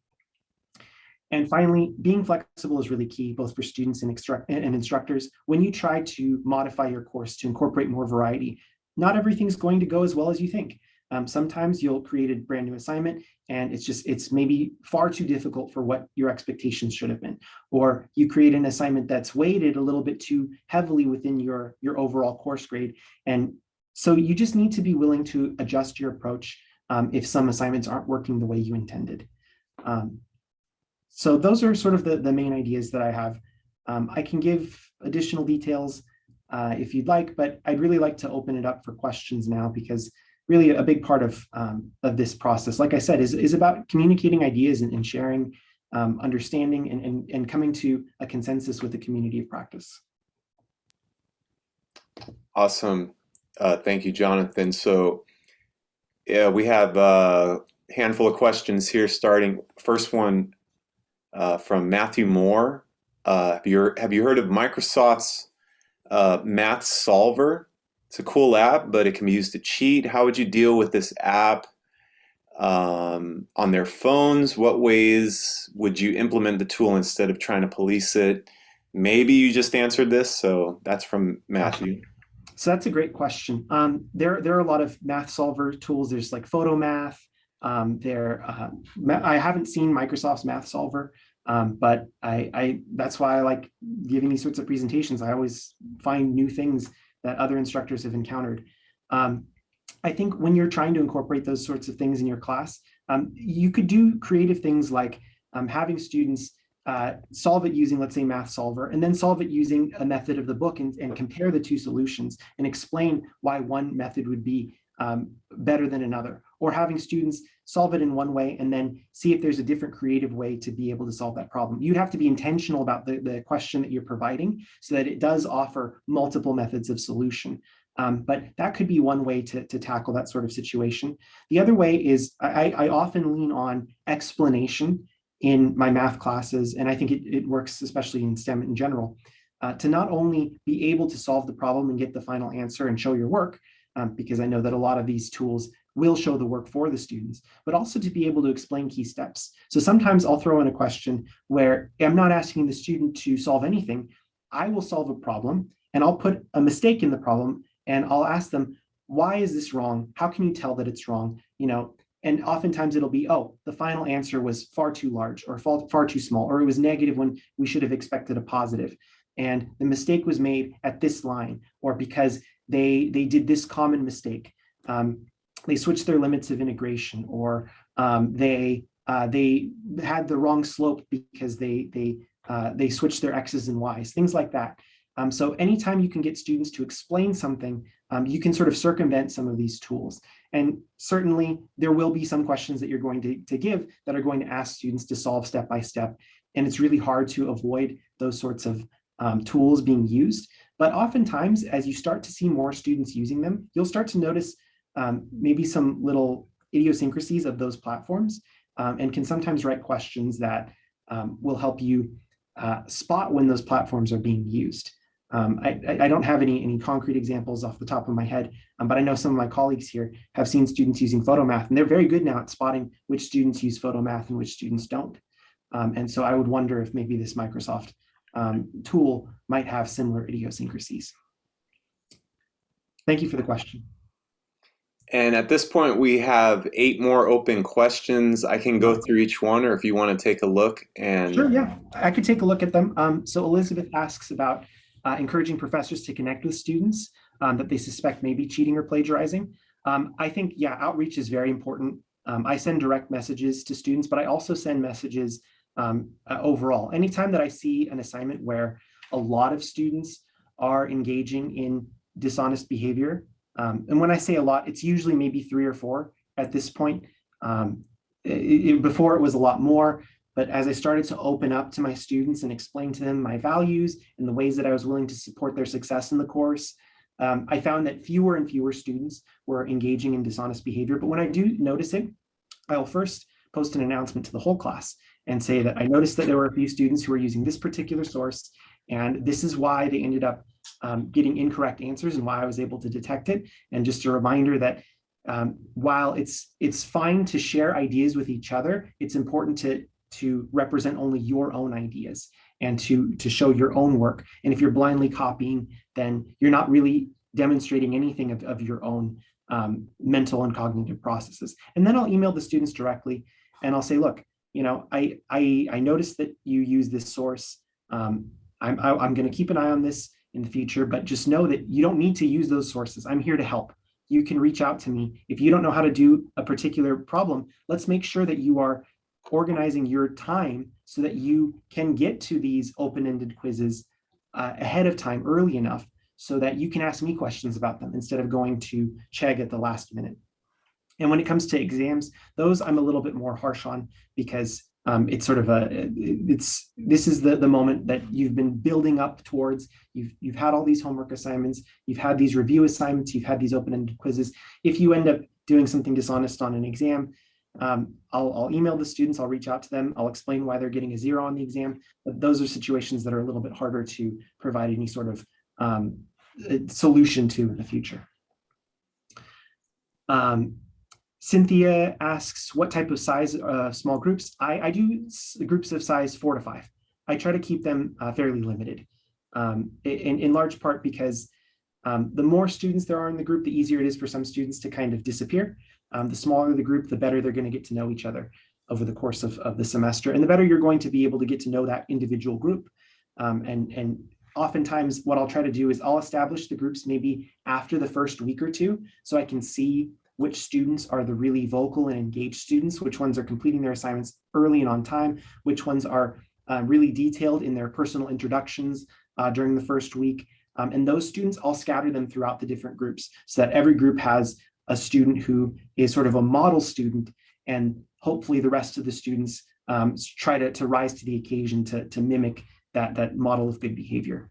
S2: And finally, being flexible is really key, both for students and, and, instructors. When you try to modify your course to incorporate more variety, not everything's going to go as well as you think. Um, sometimes you'll create a brand new assignment and it's just, it's maybe far too difficult for what your expectations should have been. Or you create an assignment that's weighted a little bit too heavily within your, your overall course grade. And so you just need to be willing to adjust your approach um, if some assignments aren't working the way you intended. Um, so those are sort of the, the main ideas that I have. Um, I can give additional details uh, if you'd like, but I'd really like to open it up for questions now because really a big part of, um, of this process, like I said, is, is about communicating ideas and, and sharing um, understanding and, and, and coming to a consensus with the community of practice.
S1: Awesome. Uh, thank you, Jonathan. So yeah, we have a handful of questions here starting. First one uh, from Matthew Moore. Uh, have, you, have you heard of Microsoft's uh, Math Solver? It's a cool app, but it can be used to cheat. How would you deal with this app um, on their phones? What ways would you implement the tool instead of trying to police it? Maybe you just answered this, so that's from Matthew.
S2: So that's a great question. Um, there, there are a lot of math solver tools. There's like Photomath. Um, there, uh, I haven't seen Microsoft's Math Solver, Um, but I, I, that's why I like giving these sorts of presentations. I always find new things that other instructors have encountered. Um, I think when you're trying to incorporate those sorts of things in your class, um, you could do creative things like um, having students uh, solve it using, let's say, Math Solver, and then solve it using a method of the book and, and compare the two solutions and explain why one method would be um, better than another. Or having students solve it in one way and then see if there's a different creative way to be able to solve that problem. You'd have to be intentional about the, the question that you're providing so that it does offer multiple methods of solution. Um, but that could be one way to, to tackle that sort of situation. The other way is I, I often lean on explanation in my math classes, and I think it, it works especially in STEM in general, uh, to not only be able to solve the problem and get the final answer and show your work, um, because I know that a lot of these tools will show the work for the students, but also to be able to explain key steps. So sometimes I'll throw in a question where I'm not asking the student to solve anything. I will solve a problem and I'll put a mistake in the problem and I'll ask them, why is this wrong? How can you tell that it's wrong? You know, and oftentimes it'll be, oh, the final answer was far too large or far, too small, or it was negative when we should have expected a positive. And the mistake was made at this line, or because they, they did this common mistake. Um, they switched their limits of integration, or um, they, uh, they had the wrong slope because they, they, uh, they switched their X's and Y's, things like that. Um, so anytime you can get students to explain something, um, you can sort of circumvent some of these tools. And certainly there will be some questions that you're going to, to give that are going to ask students to solve step by step. And it's really hard to avoid those sorts of um, tools being used. But oftentimes, as you start to see more students using them, you'll start to notice um, maybe some little idiosyncrasies of those platforms um, and can sometimes write questions that um, will help you uh, spot when those platforms are being used. Um, I, I, don't have any, any concrete examples off the top of my head, um, but I know some of my colleagues here have seen students using photomath, and they're very good now at spotting which students use photomath and which students don't. Um, and so I would wonder if maybe this Microsoft um, tool might have similar idiosyncrasies. Thank you for the question.
S1: And at this point, we have eight more open questions. I can go through each one, or if you want to take a look and.
S2: Sure, yeah, I could take a look at them. Um, so Elizabeth asks about uh, encouraging professors to connect with students um, that they suspect may be cheating or plagiarizing. Um, I think, yeah, outreach is very important. Um, I send direct messages to students, but I also send messages um, uh, overall. Anytime that I see an assignment where a lot of students are engaging in dishonest behavior, um, and when I say a lot, it's usually maybe three or four at this point. Um, it, it, before it was a lot more, but as I started to open up to my students and explain to them my values and the ways that I was willing to support their success in the course, um, I found that fewer and fewer students were engaging in dishonest behavior. But when I do notice it, I'll first post an announcement to the whole class and say that I noticed that there were a few students who were using this particular source, and this is why they ended up um, getting incorrect answers and why I was able to detect it. And just a reminder that um, while it's it's fine to share ideas with each other, it's important to to represent only your own ideas and to, to show your own work. And if you're blindly copying, then you're not really demonstrating anything of, of your own um, mental and cognitive processes. And then I'll email the students directly and I'll say, look, you know, I, I, I noticed that you use this source. Um, I'm, I, am i am going to keep an eye on this in the future, but just know that you don't need to use those sources. I'm here to help. You can reach out to me. If you don't know how to do a particular problem, let's make sure that you are organizing your time so that you can get to these open-ended quizzes uh, ahead of time early enough so that you can ask me questions about them instead of going to Chegg at the last minute. And when it comes to exams, those I'm a little bit more harsh on because um, it's sort of a, it's, this is the, the moment that you've been building up towards. You've, you've had all these homework assignments, you've had these review assignments, you've had these open-ended quizzes. If you end up doing something dishonest on an exam, um, I'll, I'll, email the students, I'll reach out to them, I'll explain why they're getting a zero on the exam, but those are situations that are a little bit harder to provide any sort of um, solution to in the future. Um, Cynthia asks, what type of size uh, small groups? I, I, do groups of size four to five. I try to keep them uh, fairly limited, um, in, in large part because um, the more students there are in the group, the easier it is for some students to kind of disappear. Um, the smaller the group, the better they're going to get to know each other. over the course of, of the semester. And the better you're going to be able to get to know that individual group. Um, and, and oftentimes what I'll try to do is I'll establish the groups maybe after the first week or two, so I can see which students are the really vocal and engaged students, which ones are completing their assignments early and on time, which ones are uh, really detailed in their personal introductions uh, during the first week. Um, and those students, I'll scatter them throughout the different groups so that every group has a student who is sort of a model student and hopefully the rest of the students um, try to, to rise to the occasion to, to mimic that, that model of good behavior.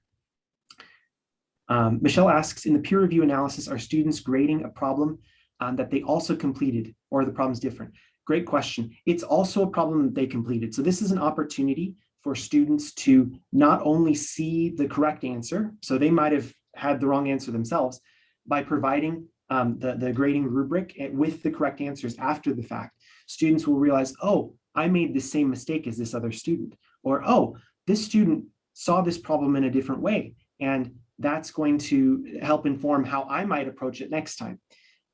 S2: Um, Michelle asks, in the peer review analysis, are students grading a problem um, that they also completed or the problem's different? Great question. It's also a problem that they completed. So this is an opportunity for students to not only see the correct answer, so they might have had the wrong answer themselves, by providing um, the, the grading rubric with the correct answers after the fact, students will realize, oh, I made the same mistake as this other student, or oh, this student saw this problem in a different way, and that's going to help inform how I might approach it next time.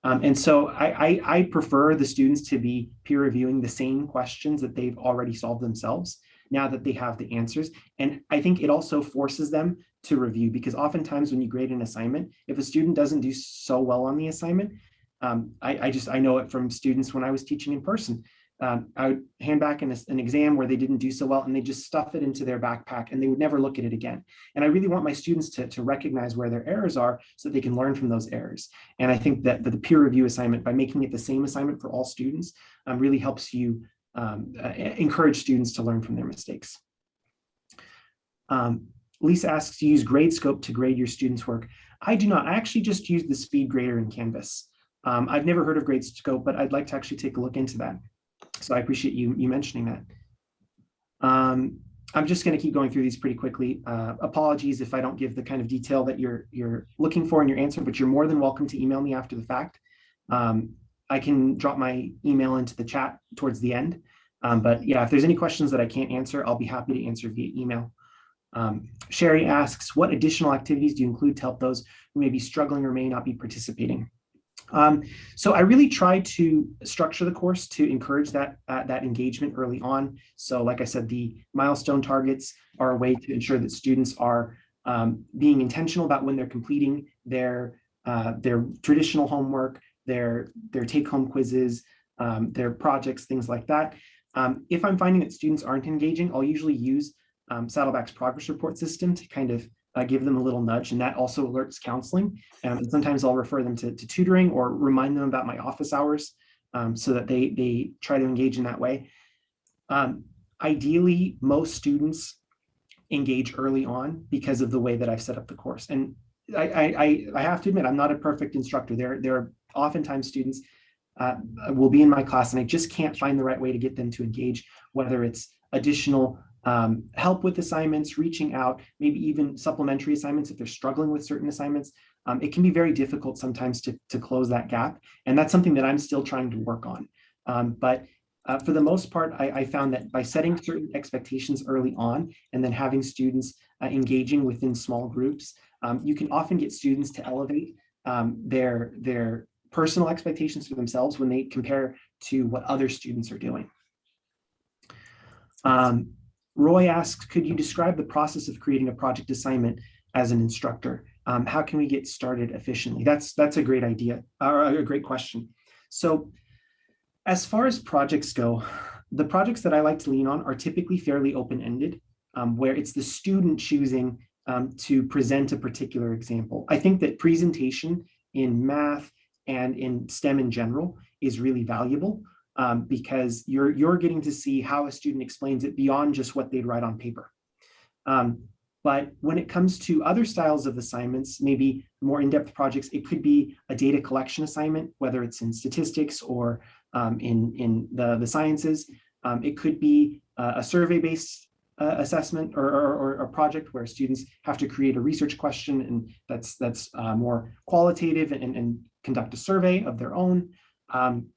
S2: Um, and so I, I, I, prefer the students to be peer reviewing the same questions that they've already solved themselves now that they have the answers. And I think it also forces them to review because oftentimes when you grade an assignment, if a student doesn't do so well on the assignment, um, I, I, just, I know it from students when I was teaching in person. Um, I would hand back an, an exam where they didn't do so well and they just stuff it into their backpack and they would never look at it again. And I really want my students to, to recognize where their errors are so that they can learn from those errors. And I think that, that the peer review assignment, by making it the same assignment for all students, um, really helps you um, uh, encourage students to learn from their mistakes. Um, Lisa asks, to use GradeScope to grade your students' work. I do not. I actually just use the speed grader in Canvas. Um, I've never heard of GradeScope, but I'd like to actually take a look into that. So I appreciate you, you mentioning that. Um, I'm just going to keep going through these pretty quickly. Uh, apologies if I don't give the kind of detail that you're you're looking for in your answer, but you're more than welcome to email me after the fact. Um, I can drop my email into the chat towards the end. Um, but yeah, if there's any questions that I can't answer, I'll be happy to answer via email. Um, Sherry asks, what additional activities do you include to help those who may be struggling or may not be participating? Um, so I really try to structure the course to encourage that, uh, that engagement early on. So like I said, the milestone targets are a way to ensure that students are um, being intentional about when they're completing their, uh, their traditional homework, their, their take-home quizzes, um, their projects, things like that. Um, if I'm finding that students aren't engaging, I'll usually use um, Saddleback's progress report system to kind of uh, give them a little nudge, and that also alerts counseling. Um, and sometimes I'll refer them to, to, tutoring or remind them about my office hours um, so that they, they try to engage in that way. Um, ideally, most students engage early on because of the way that I've set up the course. And I, I, I have to admit, I'm not a perfect instructor. There, there are oftentimes students uh, will be in my class and I just can't find the right way to get them to engage, whether it's additional um, help with assignments, reaching out, maybe even supplementary assignments if they're struggling with certain assignments. Um, it can be very difficult sometimes to, to close that gap. And that's something that I'm still trying to work on. Um, but uh, for the most part, I, I, found that by setting certain expectations early on and then having students uh, engaging within small groups, um, you can often get students to elevate um, their, their personal expectations for themselves when they compare to what other students are doing. Um, Roy asks, could you describe the process of creating a project assignment as an instructor? Um, how can we get started efficiently? That's, that's a great idea, or a great question. So as far as projects go, the projects that I like to lean on are typically fairly open-ended, um, where it's the student choosing um, to present a particular example. I think that presentation in math and in STEM in general is really valuable um, because you're, you're getting to see how a student explains it beyond just what they'd write on paper. Um, but when it comes to other styles of assignments, maybe more in-depth projects, it could be a data collection assignment, whether it's in statistics or um, in, in the, the sciences. Um, it could be uh, a survey-based uh, assessment or, or, or, a project where students have to create a research question and that's that's uh, more qualitative and, and, conduct a survey of their own. Um,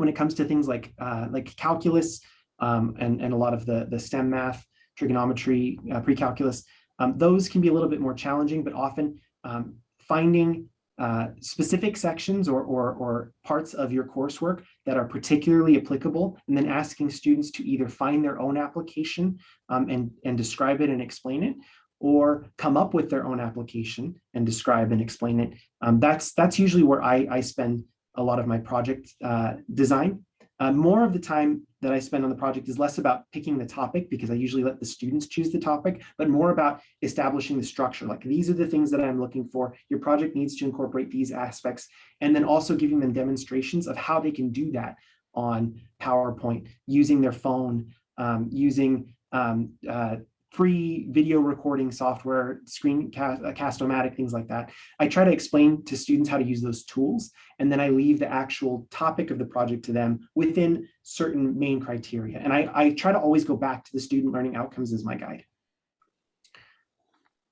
S2: when it comes to things like uh, like calculus um, and, and a lot of the, the STEM math, trigonometry, uh, pre-calculus, um, those can be a little bit more challenging, but often um, finding uh, specific sections or, or, or parts of your coursework that are particularly applicable, and then asking students to either find their own application um, and, and describe it and explain it, or come up with their own application and describe and explain it. Um, that's, that's usually where I, I spend a lot of my project uh, design. Uh, more of the time that I spend on the project is less about picking the topic because I usually let the students choose the topic, but more about establishing the structure. Like these are the things that I'm looking for. Your project needs to incorporate these aspects and then also giving them demonstrations of how they can do that on PowerPoint using their phone, um, using um, uh, free video recording software, screencast, uh, Cast-O-Matic, things like that. I try to explain to students how to use those tools, and then I leave the actual topic of the project to them within certain main criteria. And I, I try to always go back to the student learning outcomes as my guide.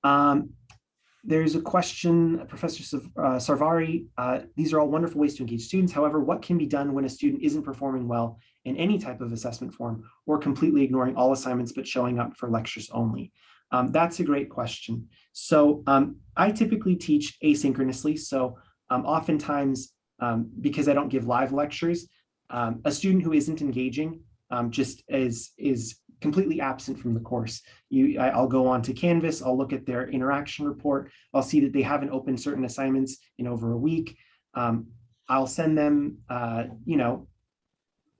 S2: Um, there's a question, Professor uh, Sarvari, uh, these are all wonderful ways to engage students. However, what can be done when a student isn't performing well in any type of assessment form or completely ignoring all assignments but showing up for lectures only? Um, that's a great question. So um, I typically teach asynchronously. So um, oftentimes, um, because I don't give live lectures, um, a student who isn't engaging um, just is, is completely absent from the course. You, I, will go on to Canvas, I'll look at their interaction report, I'll see that they haven't opened certain assignments in over a week. Um, I'll send them, uh, you know,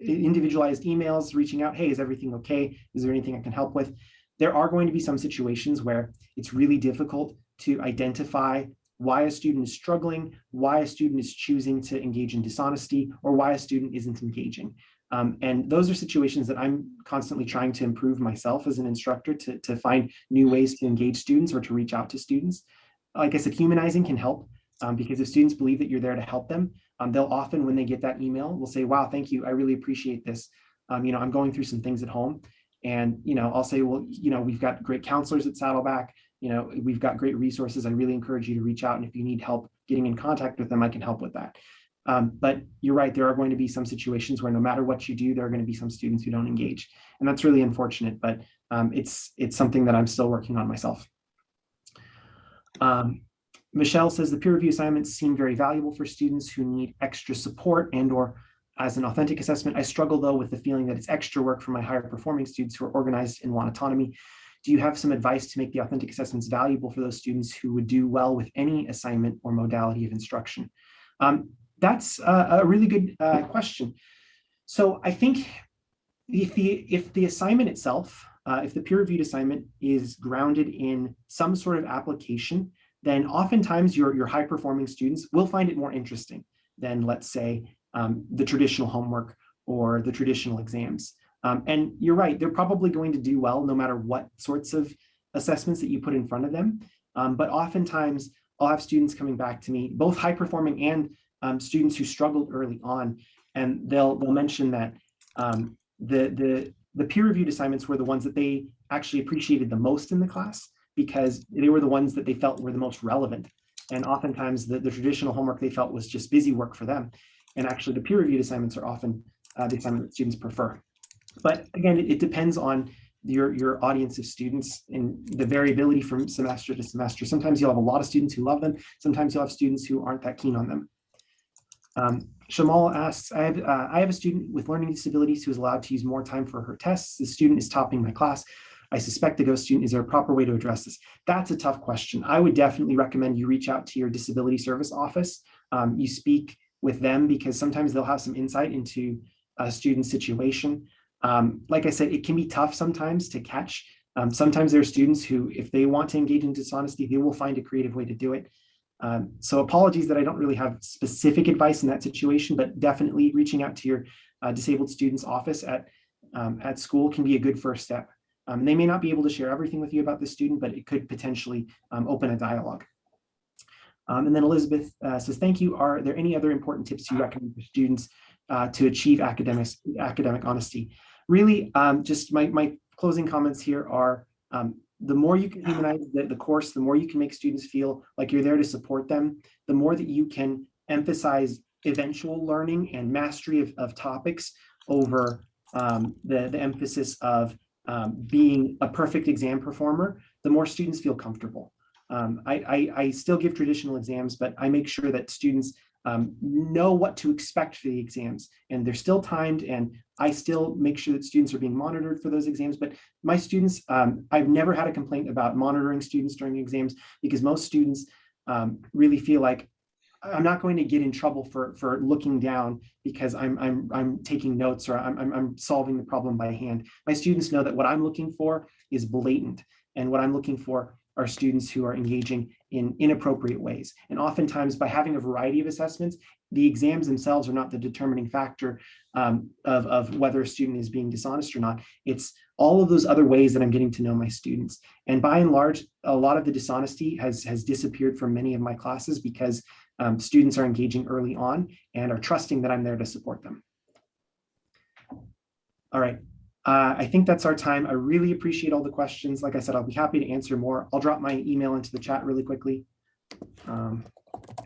S2: individualized emails reaching out, hey, is everything okay? Is there anything I can help with? There are going to be some situations where it's really difficult to identify why a student is struggling, why a student is choosing to engage in dishonesty, or why a student isn't engaging. Um, and those are situations that I'm constantly trying to improve myself as an instructor to, to find new ways to engage students or to reach out to students. Like I said, humanizing can help um, because if students believe that you're there to help them, um, they'll often, when they get that email, will say, wow, thank you. I really appreciate this. Um, you know, I'm going through some things at home. And, you know, I'll say, well, you know, we've got great counselors at Saddleback. You know, we've got great resources. I really encourage you to reach out. And if you need help getting in contact with them, I can help with that. Um, but you're right, there are going to be some situations where no matter what you do, there are going to be some students who don't engage. And that's really unfortunate, but um, it's, it's something that I'm still working on myself. Um, Michelle says the peer review assignments seem very valuable for students who need extra support and or as an authentic assessment. I struggle though with the feeling that it's extra work for my higher performing students who are organized and want autonomy. Do you have some advice to make the authentic assessments valuable for those students who would do well with any assignment or modality of instruction? Um, that's a, a really good uh, question. So I think if the, if the assignment itself, uh, if the peer-reviewed assignment is grounded in some sort of application, then oftentimes your, your high-performing students will find it more interesting than, let's say, um, the traditional homework or the traditional exams. Um, and you're right, they're probably going to do well no matter what sorts of assessments that you put in front of them. Um, but oftentimes I'll have students coming back to me, both high performing and um, students who struggled early on, and they'll they'll mention that um, the the the peer-reviewed assignments were the ones that they actually appreciated the most in the class because they were the ones that they felt were the most relevant. And oftentimes the, the traditional homework they felt was just busy work for them. And actually the peer-reviewed assignments are often uh, the assignment that students prefer. But again, it, it depends on your, your audience of students and the variability from semester to semester. Sometimes you'll have a lot of students who love them. Sometimes you'll have students who aren't that keen on them. Um, Shamal asks, I have, uh, I have a student with learning disabilities who is allowed to use more time for her tests. The student is topping my class. I suspect the ghost student. Is there a proper way to address this? That's a tough question. I would definitely recommend you reach out to your disability service office. Um, you speak with them because sometimes they'll have some insight into a student's situation. Um, like I said, it can be tough sometimes to catch. Um, sometimes there are students who, if they want to engage in dishonesty, they will find a creative way to do it. Um, so apologies that I don't really have specific advice in that situation, but definitely reaching out to your uh, disabled students office at, um, at school can be a good first step. Um, they may not be able to share everything with you about the student, but it could potentially um, open a dialogue. Um, and then Elizabeth uh, says, thank you. Are there any other important tips you recommend for students uh, to achieve academic, academic honesty? Really, um, just my, my closing comments here are the more you can humanize the, the course, the more you can make students feel like you're there to support them, the more that you can emphasize eventual learning and mastery of, of topics over um, the, the emphasis of um, being a perfect exam performer, the more students feel comfortable. Um, I, I, I still give traditional exams, but I make sure that students um, know what to expect for the exams and they're still timed and I still make sure that students are being monitored for those exams. But my students, um, I've never had a complaint about monitoring students during exams because most students um, really feel like I'm not going to get in trouble for for looking down because I'm I'm I'm taking notes or I'm I'm, I'm solving the problem by hand. My students know that what I'm looking for is blatant, and what I'm looking for are students who are engaging in inappropriate ways. And oftentimes, by having a variety of assessments, the exams themselves are not the determining factor um, of of whether a student is being dishonest or not. It's all of those other ways that I'm getting to know my students. And by and large, a lot of the dishonesty has has disappeared from many of my classes because um, students are engaging early on and are trusting that I'm there to support them. All right, uh, I think that's our time. I really appreciate all the questions. Like I said, I'll be happy to answer more. I'll drop my email into the chat really quickly. Um,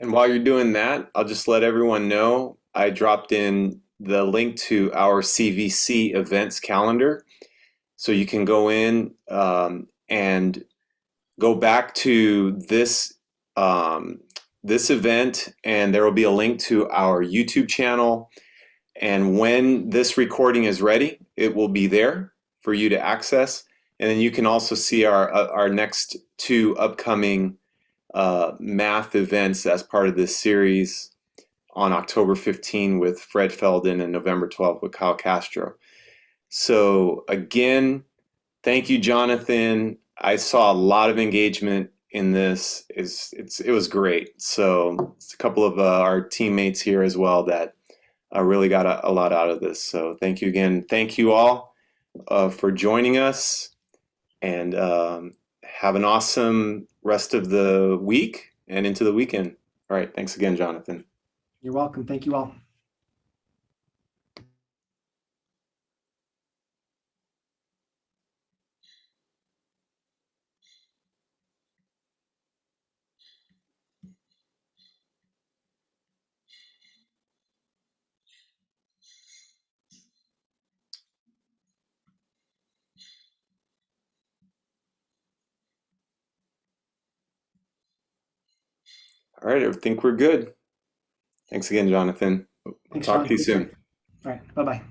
S1: and while you're doing that, I'll just let everyone know I dropped in the link to our CVC events calendar. So you can go in um, and go back to this um, this event and there will be a link to our YouTube channel. And when this recording is ready, it will be there for you to access. And then you can also see our, uh, our next two upcoming uh, math events as part of this series on October 15 with Fred Felden and November 12 with Kyle Castro. So again, thank you, Jonathan. I saw a lot of engagement in this is it's it was great. So it's a couple of uh, our teammates here as well that uh, really got a, a, lot out of this. So thank you again. Thank you all uh, for joining us and um, have an awesome rest of the week and into the weekend. All right. Thanks again, Jonathan.
S2: You're welcome. Thank you all.
S1: All right, I think we're good. Thanks again, Jonathan.
S2: Thanks,
S1: Talk
S2: John.
S1: to you soon.
S2: All right, bye-bye.